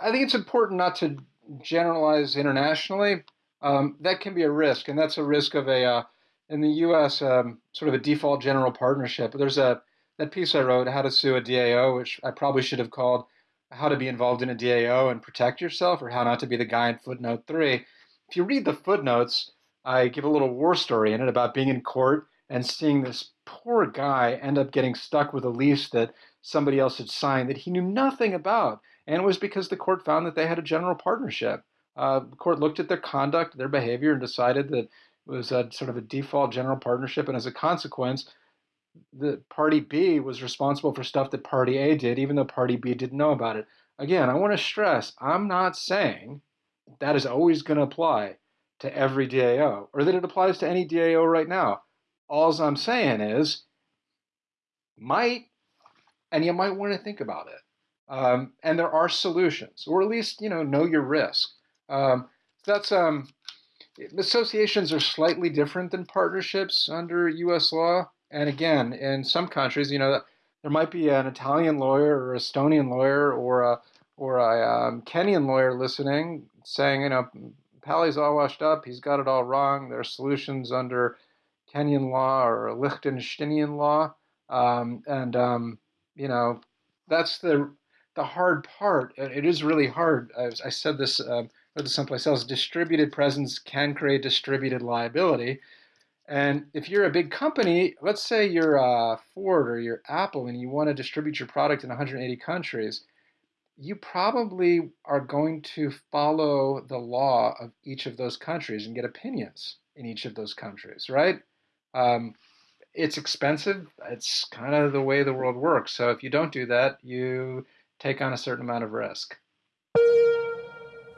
I think it's important not to generalize internationally. Um, that can be a risk, and that's a risk of a uh, in the U.S. Um, sort of a default general partnership. There's a that piece I wrote, How to Sue a DAO, which I probably should have called How to Be Involved in a DAO and Protect Yourself, or How Not to Be the Guy in footnote three. If you read the footnotes, I give a little war story in it about being in court and seeing this poor guy end up getting stuck with a lease that somebody else had signed that he knew nothing about. And it was because the court found that they had a general partnership. Uh, the court looked at their conduct, their behavior, and decided that it was a sort of a default general partnership. And as a consequence, the party B was responsible for stuff that party A did, even though party B didn't know about it. Again, I want to stress I'm not saying that is always going to apply to every DAO or that it applies to any DAO right now. All I'm saying is, might, and you might want to think about it. Um, and there are solutions, or at least you know know your risk. Um, that's um, associations are slightly different than partnerships under U.S. law. And again, in some countries, you know, there might be an Italian lawyer or Estonian lawyer or a or a um, Kenyan lawyer listening saying, you know, Palley's all washed up. He's got it all wrong. There are solutions under Kenyan law or Liechtensteinian law, um, and um, you know that's the the hard part. It is really hard. I, I said this um, or someplace else. Distributed presence can create distributed liability. And if you're a big company, let's say you're uh, Ford or you're Apple, and you want to distribute your product in 180 countries, you probably are going to follow the law of each of those countries and get opinions in each of those countries, right? Um, it's expensive. It's kind of the way the world works. So if you don't do that, you take on a certain amount of risk.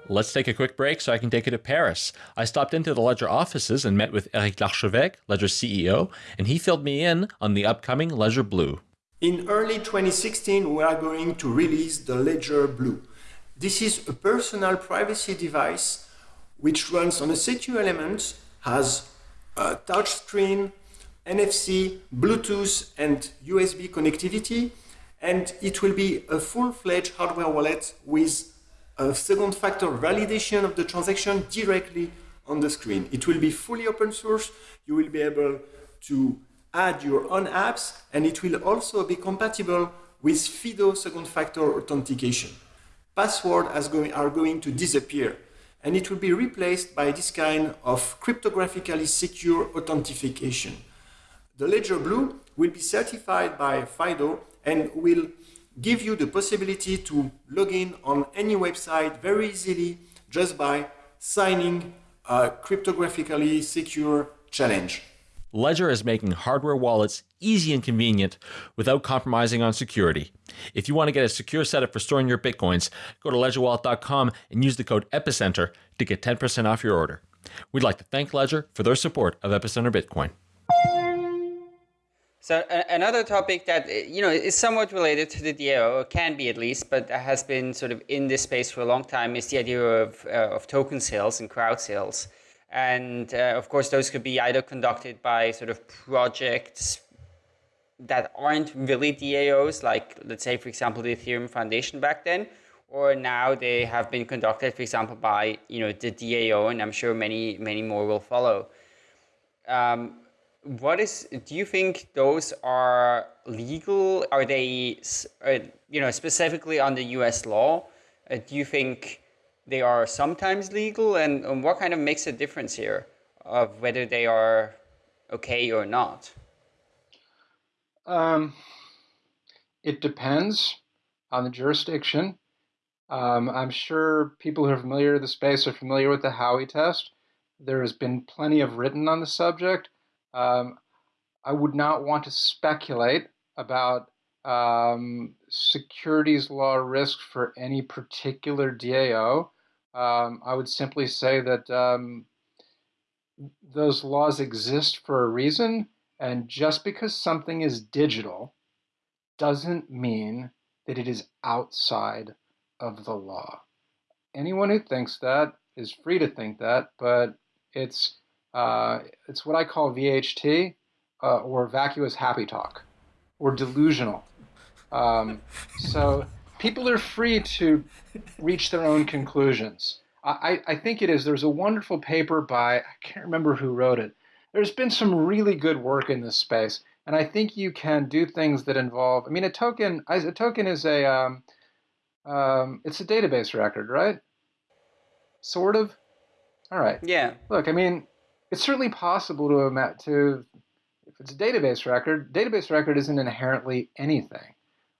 Let's take a quick break so I can take you to Paris. I stopped into the Ledger offices and met with Eric Larchevêque, Ledger CEO, and he filled me in on the upcoming Ledger Blue. In early 2016, we are going to release the Ledger Blue. This is a personal privacy device which runs on a C2 element, has a touchscreen, NFC, Bluetooth, and USB connectivity, and it will be a full-fledged hardware wallet with a second factor validation of the transaction directly on the screen. It will be fully open source. You will be able to add your own apps, and it will also be compatible with FIDO second factor authentication. Passwords going, are going to disappear, and it will be replaced by this kind of cryptographically secure authentication. The Ledger Blue will be certified by FIDO and will give you the possibility to log in on any website very easily just by signing a cryptographically secure challenge. Ledger is making hardware wallets easy and convenient without compromising on security. If you want to get a secure setup for storing your Bitcoins, go to ledgerwallet.com and use the code EPICENTER to get 10% off your order. We'd like to thank Ledger for their support of Epicenter Bitcoin. So another topic that you know is somewhat related to the DAO, or can be at least, but has been sort of in this space for a long time, is the idea of uh, of token sales and crowd sales, and uh, of course those could be either conducted by sort of projects that aren't really DAOs, like let's say for example the Ethereum Foundation back then, or now they have been conducted, for example, by you know the DAO, and I'm sure many many more will follow. Um, what is do you think those are legal? Are they uh, you know specifically under US law? Uh, do you think they are sometimes legal? And, and, what kind of makes a difference here of whether they are okay or not? Um, it depends on the jurisdiction. Um, i'm sure people who are familiar with the space are familiar with the howey test. There has been plenty of written on the subject um, I would not want to speculate about um, securities law risk for any particular DAO. Um, I would simply say that um, those laws exist for a reason, and just because something is digital doesn't mean that it is outside of the law. Anyone who thinks that is free to think that, but it's uh, it's what I call VHT uh, or vacuous happy talk or delusional. Um, so people are free to reach their own conclusions. I, I think it is. There's a wonderful paper by, I can't remember who wrote it. There's been some really good work in this space. And I think you can do things that involve, I mean, a token, a token is a, um, um, it's a database record, right? Sort of. All right. Yeah. Look, I mean, it's certainly possible to to if it's a database record, database record isn't inherently anything.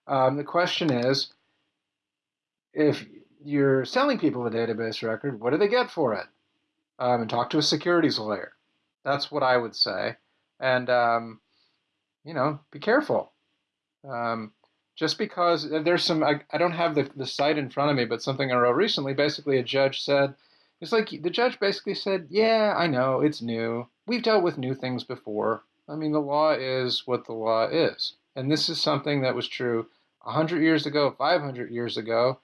Um, the question is, if you're selling people a database record, what do they get for it? Um, and talk to a securities lawyer. That's what I would say. And um, you know, be careful. Um, just because uh, there's some, I, I don't have the, the site in front of me, but something I wrote recently. Basically, a judge said it's like the judge basically said, Yeah, I know, it's new. We've dealt with new things before. I mean, the law is what the law is. And this is something that was true 100 years ago, 500 years ago.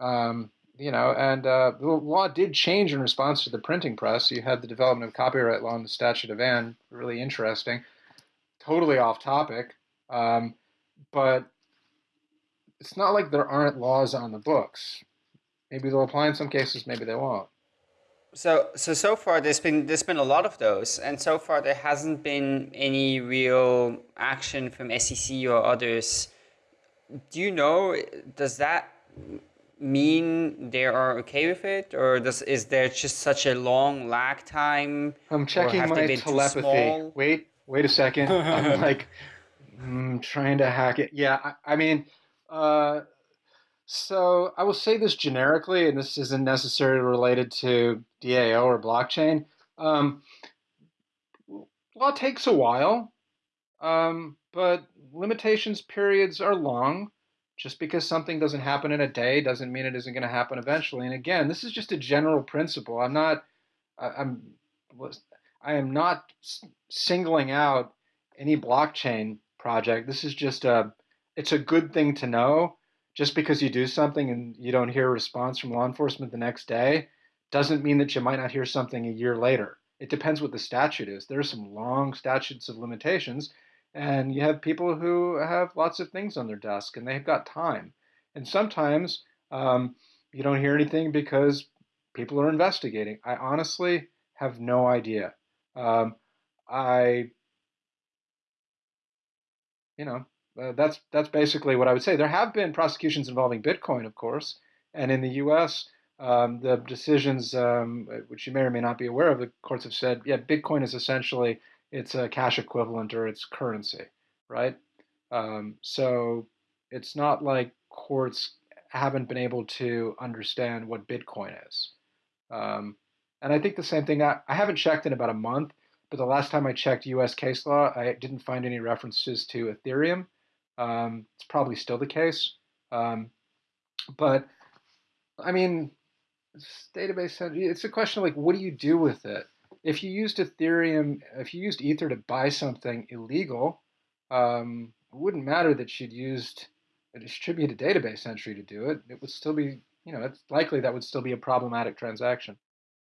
Um, you know, and uh, the law did change in response to the printing press. You had the development of copyright law and the Statute of Anne, really interesting. Totally off topic. Um, but it's not like there aren't laws on the books. Maybe they'll apply in some cases, maybe they won't. So so so far there's been there's been a lot of those, and so far there hasn't been any real action from SEC or others. Do you know? Does that mean they are okay with it, or does is there just such a long lag time? I'm checking my telepathy. Wait, wait a second. I'm like mm, trying to hack it. Yeah, I, I mean. Uh, so I will say this generically, and this isn't necessarily related to DAO or blockchain. Um, law takes a while, um, but limitations periods are long. Just because something doesn't happen in a day doesn't mean it isn't going to happen eventually. And again, this is just a general principle. I'm not, I'm, I am not singling out any blockchain project. This is just a, it's a good thing to know just because you do something and you don't hear a response from law enforcement the next day doesn't mean that you might not hear something a year later. It depends what the statute is. There are some long statutes of limitations, and you have people who have lots of things on their desk and they've got time. And sometimes um, you don't hear anything because people are investigating. I honestly have no idea. Um, I, you know, uh, that's that's basically what I would say. There have been prosecutions involving Bitcoin, of course, and in the U.S., um, the decisions, um, which you may or may not be aware of, the courts have said, yeah, Bitcoin is essentially it's a cash equivalent or it's currency, right? Um, so it's not like courts haven't been able to understand what Bitcoin is. Um, and I think the same thing. I, I haven't checked in about a month, but the last time I checked US case law, I didn't find any references to Ethereum. Um, it's probably still the case. Um, but I mean, database, it's a question of like, what do you do with it? If you used Ethereum, if you used Ether to buy something illegal, um, it wouldn't matter that you'd used a distributed database entry to do it. It would still be, you know, it's likely that would still be a problematic transaction.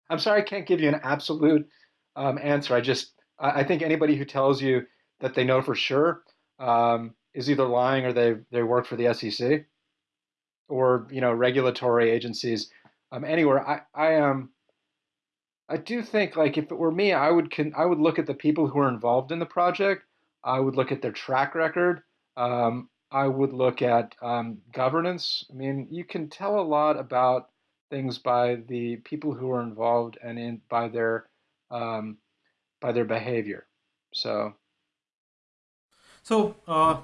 I'm sorry I can't give you an absolute um, answer. I just, I think anybody who tells you that they know for sure um, is either lying or they they work for the SEC or you know regulatory agencies um, anywhere. I I am. Um, I do think like if it were me, I would can I would look at the people who are involved in the project. I would look at their track record. Um, I would look at um, governance. I mean, you can tell a lot about things by the people who are involved and in by their um, by their behavior. So, so uh,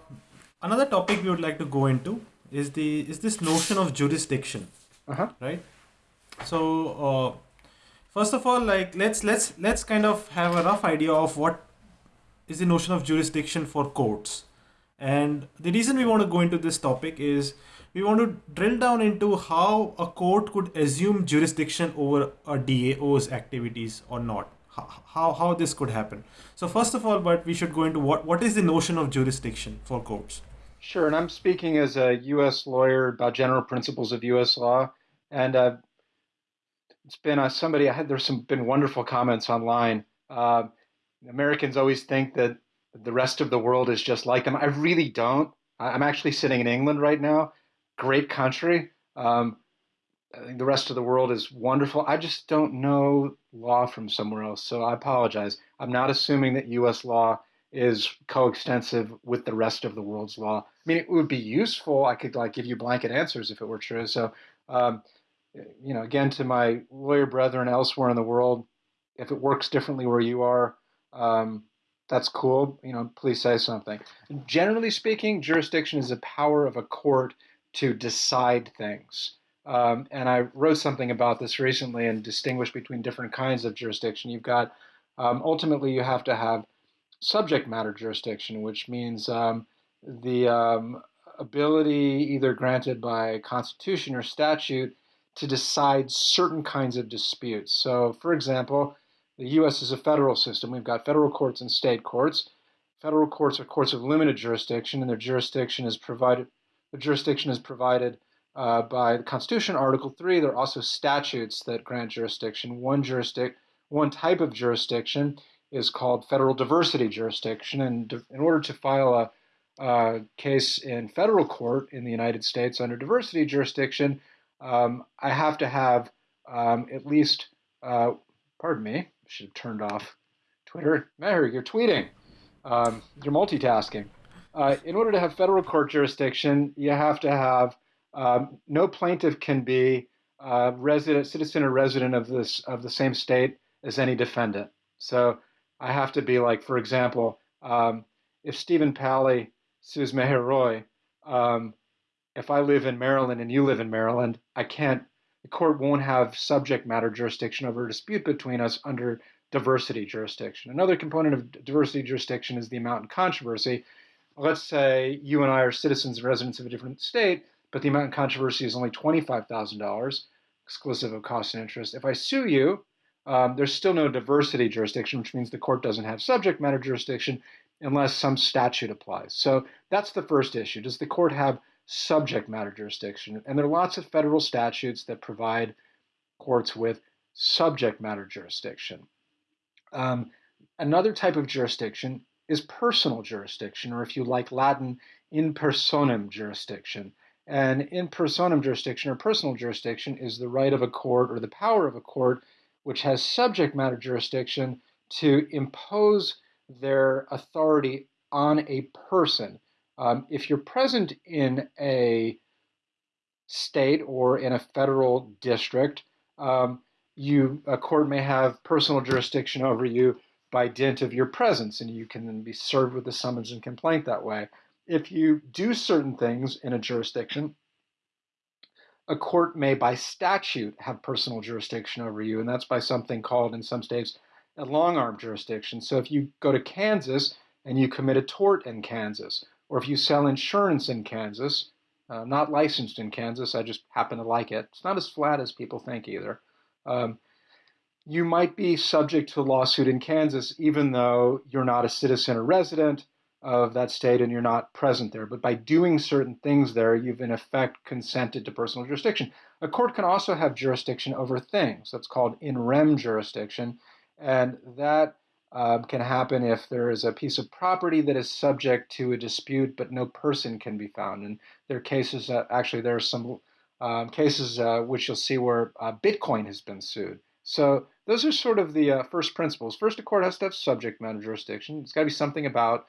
another topic we would like to go into is the is this notion of jurisdiction, uh-huh. right? So, uh, first of all, like let's let's let's kind of have a rough idea of what is the notion of jurisdiction for courts. And the reason we want to go into this topic is we want to drill down into how a court could assume jurisdiction over a DAO's activities or not. How, how this could happen. So first of all, but we should go into what, what is the notion of jurisdiction for courts? Sure, and I'm speaking as a U.S. lawyer about general principles of U.S. law, and uh, it's been uh, somebody I had. There's some been wonderful comments online. Uh, Americans always think that the rest of the world is just like them. I really don't. I'm actually sitting in England right now. Great country. Um, the rest of the world is wonderful. I just don't know law from somewhere else, so I apologize. I'm not assuming that U.S. law is coextensive with the rest of the world's law. I mean, it would be useful. I could like give you blanket answers if it were true. So, um, you know, again, to my lawyer brethren elsewhere in the world, if it works differently where you are, um, that's cool. You know, please say something. Generally speaking, jurisdiction is the power of a court to decide things. Um, and I wrote something about this recently and distinguished between different kinds of jurisdiction. You've got um, ultimately you have to have subject matter jurisdiction, which means um, the um, ability either granted by constitution or statute to decide certain kinds of disputes. So, for example, the U.S. is a federal system. We've got federal courts and state courts. Federal courts are courts of limited jurisdiction, and their jurisdiction is provided. The jurisdiction is provided uh, by the Constitution, Article Three. There are also statutes that grant jurisdiction. One jurisdic, one type of jurisdiction is called federal diversity jurisdiction, and in order to file a, case in federal court in the United States under diversity jurisdiction, um, I have to have um, at least, uh, pardon me, should have turned off Twitter. Meher, you're tweeting. Um, you're multitasking. Uh, in order to have federal court jurisdiction, you have to have um, no plaintiff can be uh, resident, citizen or resident of this of the same state as any defendant. So I have to be like, for example, um, if Stephen Palley sues Meher Roy, um, if I live in Maryland and you live in Maryland, I can't the court won't have subject matter jurisdiction over a dispute between us under diversity jurisdiction. Another component of diversity jurisdiction is the amount in controversy. Let's say you and I are citizens and residents of a different state, but the amount in controversy is only $25,000, exclusive of cost and interest. If I sue you, um, there's still no diversity jurisdiction, which means the court doesn't have subject matter jurisdiction unless some statute applies. So that's the first issue. Does the court have subject matter jurisdiction. And there are lots of federal statutes that provide courts with subject matter jurisdiction. Um, another type of jurisdiction is personal jurisdiction, or if you like Latin, in personam jurisdiction. And in personam jurisdiction or personal jurisdiction is the right of a court or the power of a court which has subject matter jurisdiction to impose their authority on a person um, if you're present in a state or in a federal district, um, you a court may have personal jurisdiction over you by dint of your presence, and you can then be served with a summons and complaint that way. If you do certain things in a jurisdiction, a court may, by statute, have personal jurisdiction over you, and that's by something called in some states a long arm jurisdiction. So if you go to Kansas and you commit a tort in Kansas, or if you sell insurance in Kansas, uh, not licensed in Kansas, I just happen to like it. It's not as flat as people think either. Um, you might be subject to a lawsuit in Kansas even though you're not a citizen or resident of that state and you're not present there. But by doing certain things there, you've in effect consented to personal jurisdiction. A court can also have jurisdiction over things. That's called in rem jurisdiction. And that um, can happen if there is a piece of property that is subject to a dispute, but no person can be found. And there are cases, uh, actually, there are some um, cases uh, which you'll see where uh, Bitcoin has been sued. So those are sort of the uh, first principles. First, a court has to have subject matter jurisdiction. It's got to be something about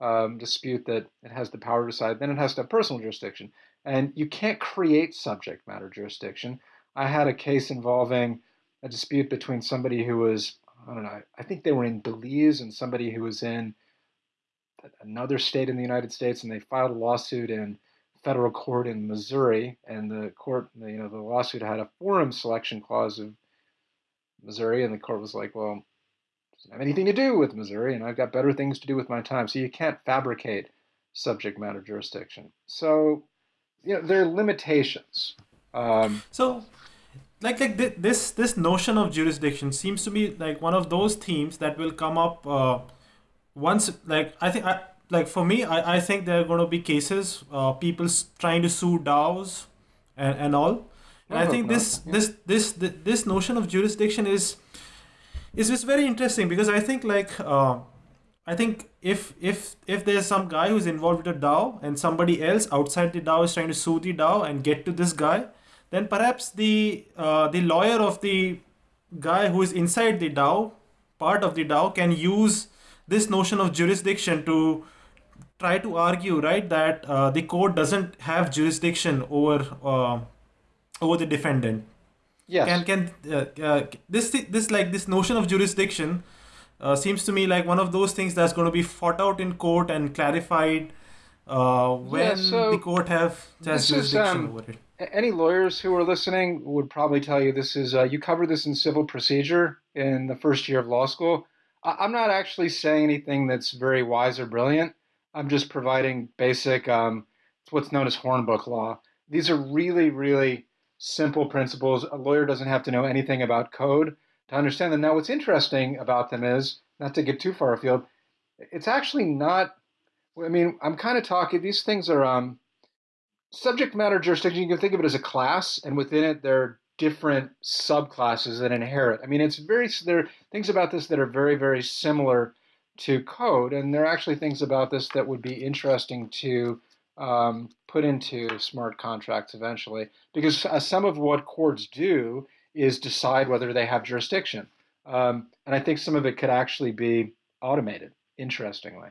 um, dispute that it has the power to decide. Then it has to have personal jurisdiction. And you can't create subject matter jurisdiction. I had a case involving a dispute between somebody who was, I don't know, I think they were in Belize and somebody who was in another state in the United States, and they filed a lawsuit in federal court in Missouri, and the court, you know, the lawsuit had a forum selection clause of Missouri, and the court was like, well, have anything to do with Missouri, and I've got better things to do with my time. So you can't fabricate subject matter jurisdiction. So, you know, there are limitations. Um, so, like like this this notion of jurisdiction seems to be like one of those themes that will come up uh, once. Like I think I like for me, I, I think there are going to be cases uh, people trying to sue DAOs and and all and I, I think this, yeah. this this this this notion of jurisdiction is is just very interesting because I think like uh, I think if if if there's some guy who's involved with a DAO and somebody else outside the DAO is trying to sue the DAO and get to this guy, then perhaps the uh, the lawyer of the guy who is inside the DAO, part of the DAO, can use this notion of jurisdiction to try to argue right that uh, the court doesn't have jurisdiction over uh, over the defendant. Yes. Can can uh, uh, this this like this notion of jurisdiction uh, seems to me like one of those things that's going to be fought out in court and clarified uh, when yeah, so the court have has jurisdiction is, um, over it. Any lawyers who are listening would probably tell you this is uh, you cover this in civil procedure in the first year of law school. I, am not actually saying anything that's very wise or brilliant. I'm just providing basic um, what's known as hornbook law. These are really, really simple principles. A lawyer doesn't have to know anything about code to understand them. Now, what's interesting about them is, not to get too far afield, it's actually not, I mean, I'm kind of talking, these things are um, subject matter jurisdiction. You can think of it as a class, and within it, there are different subclasses that inherit. I mean, it's very, there are things about this that are very, very similar to code, and there are actually things about this that would be interesting to um, put into smart contracts eventually. Because uh, some of what courts do is decide whether they have jurisdiction. Um, and I think some of it could actually be automated, interestingly.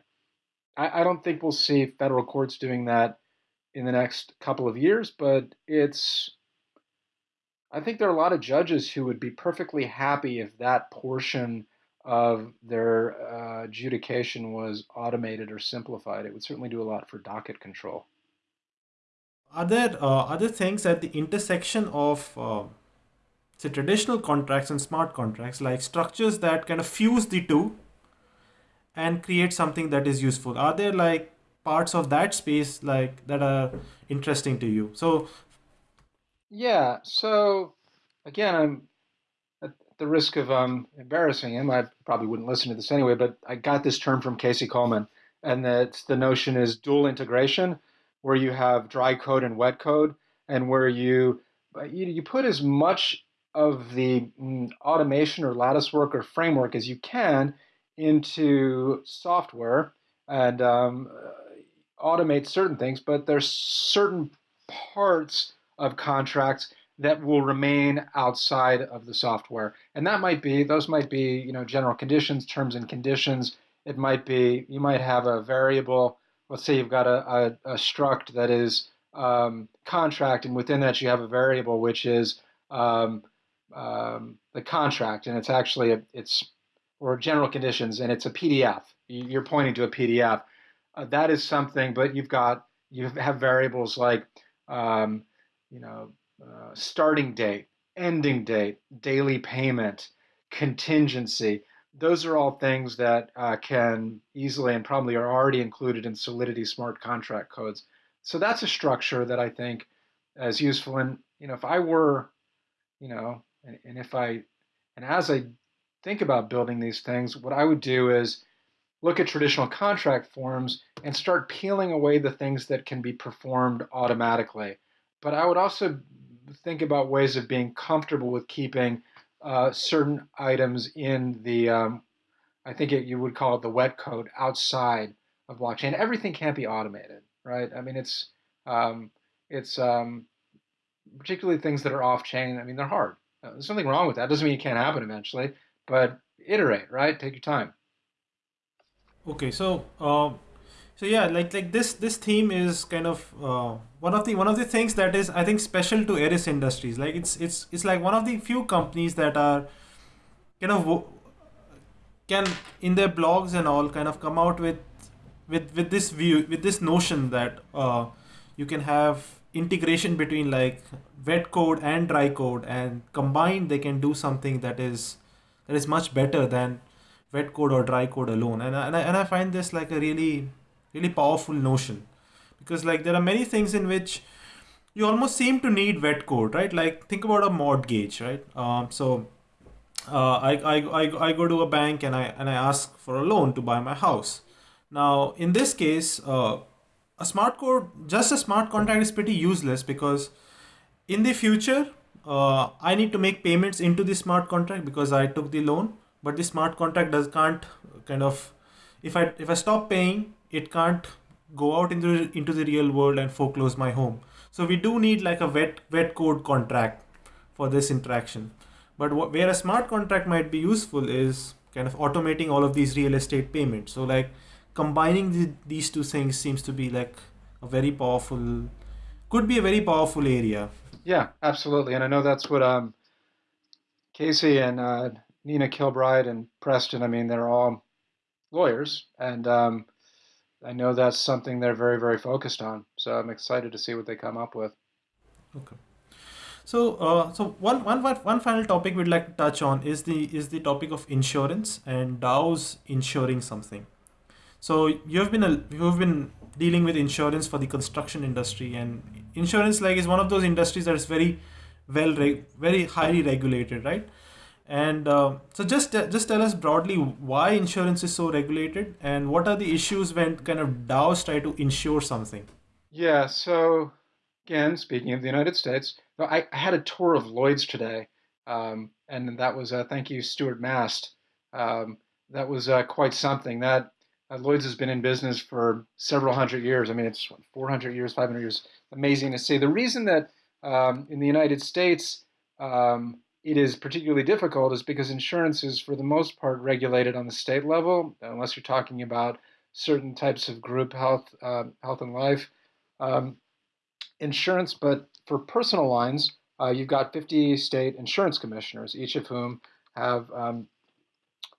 I, I don't think we'll see federal courts doing that in the next couple of years, but it's. I think there are a lot of judges who would be perfectly happy if that portion of their uh, adjudication was automated or simplified, it would certainly do a lot for docket control. Are there uh, other things at the intersection of, uh, say, traditional contracts and smart contracts, like structures that kind of fuse the two and create something that is useful? Are there like parts of that space like that are interesting to you? So, yeah. So again, I'm the risk of um, embarrassing him, I probably wouldn't listen to this anyway, but I got this term from Casey Kuhlman, and that the notion is dual integration, where you have dry code and wet code, and where you you, put as much of the mm, automation or lattice work or framework as you can into software and um, automate certain things, but there's certain parts of contracts that will remain outside of the software. And that might be, those might be, you know, general conditions, terms and conditions. It might be, you might have a variable, let's say you've got a, a, a struct that is um, contract, and within that you have a variable which is um, um, the contract, and it's actually, a, it's, or general conditions, and it's a PDF. You're pointing to a PDF. Uh, that is something, but you've got, you have variables like, um, you know, uh, starting date, ending date, daily payment, contingency. those are all things that uh, can easily and probably are already included in Solidity smart contract codes. So that's a structure that I think is useful. And you know, if I were, you know, and, and if I, and as I think about building these things, what I would do is look at traditional contract forms and start peeling away the things that can be performed automatically. But I would also think about ways of being comfortable with keeping uh, certain items in the, um, I think it, you would call it the wet code outside of blockchain. Everything can't be automated, right? I mean, it's um, it's um, particularly things that are off chain. I mean, they're hard. Uh, there's nothing wrong with that. Doesn't mean it can't happen eventually, but iterate, right? Take your time. Okay, so um, so yeah, like like this this theme is kind of uh, one of the one of the things that is I think special to Eris Industries. Like it's it's it's like one of the few companies that are kind of can in their blogs and all kind of come out with with with this view with this notion that uh, you can have integration between like wet code and dry code and combined they can do something that is that is much better than wet code or dry code alone and and I, and I find this like a really really powerful notion. Because like there are many things in which you almost seem to need wet code right? Like think about a mortgage right? Um, so uh, I, I, I, I go to a bank and I and I ask for a loan to buy my house. Now in this case uh, a smart code just a smart contract is pretty useless because in the future uh, I need to make payments into the smart contract because I took the loan. But the smart contract does can't kind of if I if I stop paying it can't go out into into the real world and foreclose my home. So we do need like a wet wet code contract for this interaction. But what, where a smart contract might be useful is kind of automating all of these real estate payments. So like combining the, these two things seems to be like a very powerful, could be a very powerful area. Yeah, absolutely. And I know that's what um, Casey and uh, Nina Kilbride and Preston, I mean, they're all lawyers. And um, I know that's something they're very, very focused on. So I'm excited to see what they come up with. Okay. So, uh, so one, one, one final topic we'd like to touch on is the is the topic of insurance and DAOs insuring something. So you have been a, you have been dealing with insurance for the construction industry, and insurance like is one of those industries that is very well, very highly regulated, right? And uh, so just just tell us broadly why insurance is so regulated and what are the issues when kind of DAOs try to insure something. Yeah. So again, speaking of the United States, I, I had a tour of Lloyd's today, um, and that was uh, thank you, Stuart Mast. Um, that was uh, quite something. That uh, Lloyd's has been in business for several hundred years. I mean, it's 400 years, 500 years. Amazing to see. The reason that um, in the United States um, it is particularly difficult is because insurance is, for the most part, regulated on the state level, unless you're talking about certain types of group health, uh, health and life um, insurance. But for personal lines, uh, you've got 50 state insurance commissioners, each of whom have um,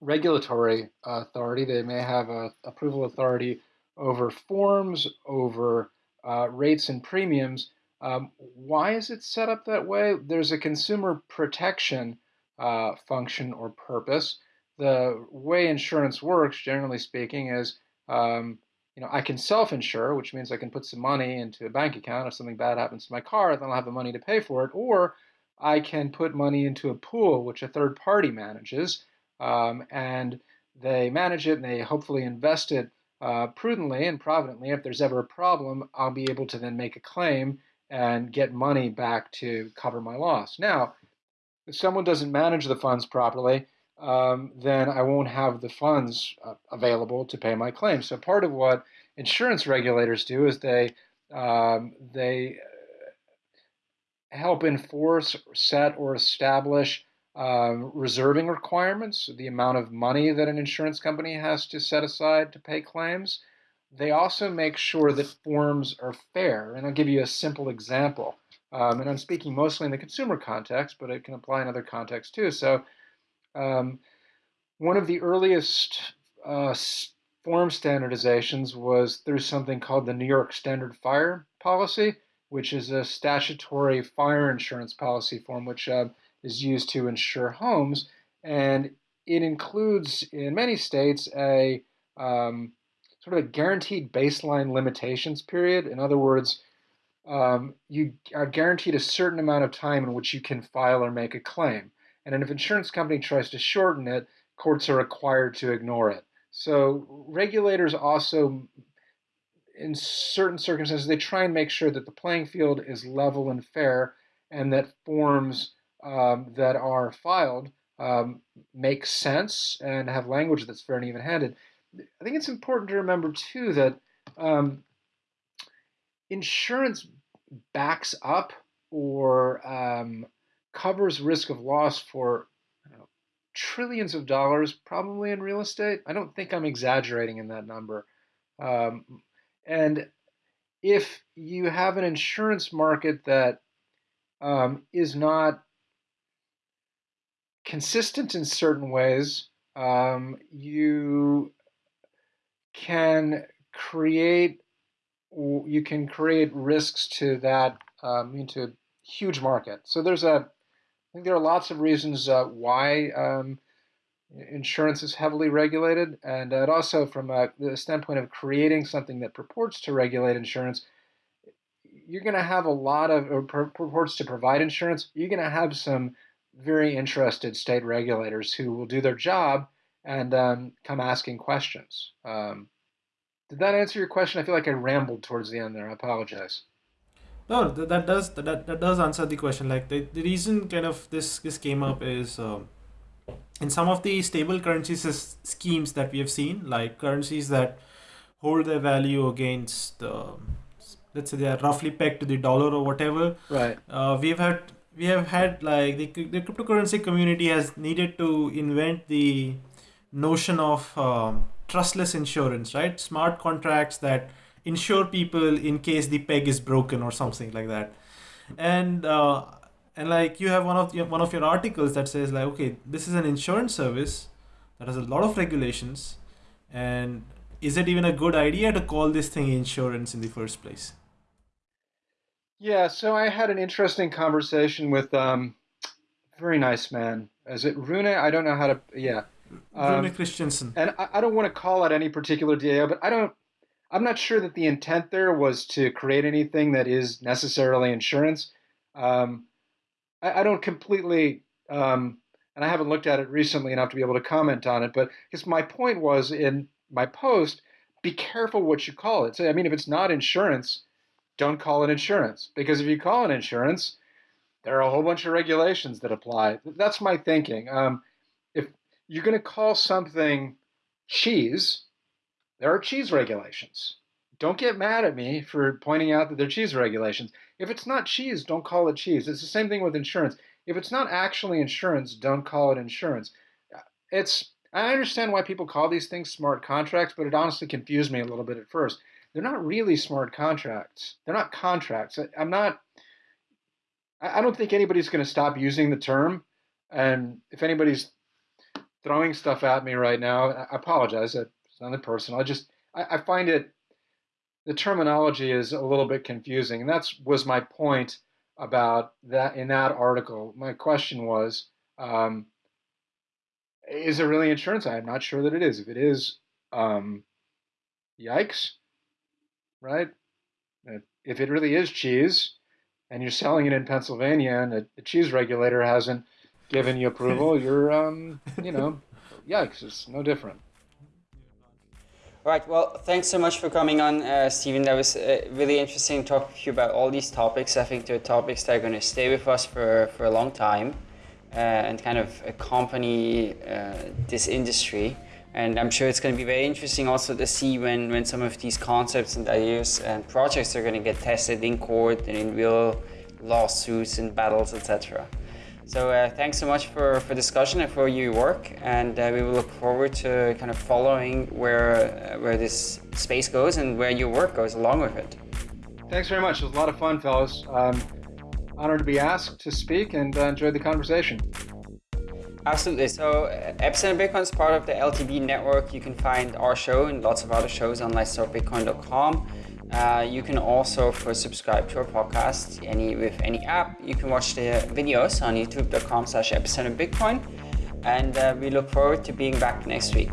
regulatory authority. They may have a approval authority over forms, over uh, rates and premiums, um, why is it set up that way? There's a consumer protection uh, function or purpose. The way insurance works, generally speaking, is um, you know I can self-insure, which means I can put some money into a bank account if something bad happens to my car, then I'll have the money to pay for it, or I can put money into a pool which a third party manages, um, and they manage it and they hopefully invest it uh, prudently and providently. If there's ever a problem, I'll be able to then make a claim and get money back to cover my loss. Now, if someone doesn't manage the funds properly, um, then I won't have the funds uh, available to pay my claim. So part of what insurance regulators do is they um, they uh, help enforce, set, or establish um, reserving requirements, the amount of money that an insurance company has to set aside to pay claims. They also make sure that forms are fair. And I'll give you a simple example. Um, and I'm speaking mostly in the consumer context, but it can apply in other contexts too. So, um, one of the earliest uh, form standardizations was through something called the New York Standard Fire Policy, which is a statutory fire insurance policy form which uh, is used to insure homes. And it includes in many states a um, sort of a guaranteed baseline limitations period. In other words, um, you are guaranteed a certain amount of time in which you can file or make a claim. And if an insurance company tries to shorten it, courts are required to ignore it. So regulators also, in certain circumstances, they try and make sure that the playing field is level and fair and that forms um, that are filed um, make sense and have language that's fair and even-handed. I think it's important to remember too that um, insurance backs up or um, covers risk of loss for know, trillions of dollars, probably in real estate. I don't think I'm exaggerating in that number. Um, and if you have an insurance market that um, is not consistent in certain ways, um, you can create you can create risks to that um, into a huge market. So there's a I think there are lots of reasons uh, why um, insurance is heavily regulated, and uh, also from a, the standpoint of creating something that purports to regulate insurance, you're going to have a lot of or purports to provide insurance. You're going to have some very interested state regulators who will do their job and um, come asking questions. Um, did that answer your question? I feel like I rambled towards the end there. I apologize. No, that, that does that, that does answer the question. Like the, the reason kind of this this came up is um, in some of the stable currencies schemes that we have seen, like currencies that hold their value against the let's say they are roughly pegged to the dollar or whatever. Right. Uh, we've had we have had like the, the cryptocurrency community has needed to invent the notion of um, trustless insurance, right? Smart contracts that insure people in case the peg is broken or something like that. And uh, and like you have one of your, one of your articles that says like, okay, this is an insurance service that has a lot of regulations, and is it even a good idea to call this thing insurance in the first place? Yeah, so I had an interesting conversation with um, very nice man. Is it Rune? I don't know how to. Yeah, um, Christensen. And I, I, don't want to call out any particular DAO, but I don't. I'm not sure that the intent there was to create anything that is necessarily insurance. Um, I, I, don't completely, um, and I haven't looked at it recently enough to be able to comment on it. But because my point was in my post, be careful what you call it. So I mean, if it's not insurance, don't call it insurance because if you call it insurance, there are a whole bunch of regulations that apply. That's my thinking. Um, if you're going to call something cheese, there are cheese regulations. Don't get mad at me for pointing out that there are cheese regulations. If it's not cheese, don't call it cheese. It's the same thing with insurance. If it's not actually insurance, don't call it insurance. It's I understand why people call these things smart contracts, but it honestly confused me a little bit at first. They're not really smart contracts. They're not contracts. I, I'm not I don't think anybody's going to stop using the term. And if anybody's throwing stuff at me right now, I apologize. It's nothing personal. I just I, I find it the terminology is a little bit confusing, and that was my point about that in that article. My question was, um, is it really insurance? I'm not sure that it is. If it is, um, yikes, right? If it really is cheese, and you're selling it in Pennsylvania, and the cheese regulator hasn't given you approval, you're, um, you know, yikes, it's no different. All right, well, thanks so much for coming on, uh, Stephen. That was uh, really interesting talking to you about all these topics. I think they're topics that are going to stay with us for, for a long time uh, and kind of accompany uh, this industry. And I'm sure it's going to be very interesting also to see when, when some of these concepts and ideas and projects are going to get tested in court and in real lawsuits and battles, etc. So uh, thanks so much for, for discussion and for your work, and uh, we will look forward to kind of following where uh, where this space goes and where your work goes along with it. Thanks very much. It was a lot of fun, fellas. Um, honored to be asked to speak and uh, enjoyed the conversation. Absolutely. So uh, Epicenter Bitcoin is part of the LTB network. You can find our show and lots of other shows on letstalkbitcoin.com. Uh, you can also, for subscribe to our podcast any with any app, you can watch the videos on youtube.com slash epicenterbitcoin. and uh, we look forward to being back next week.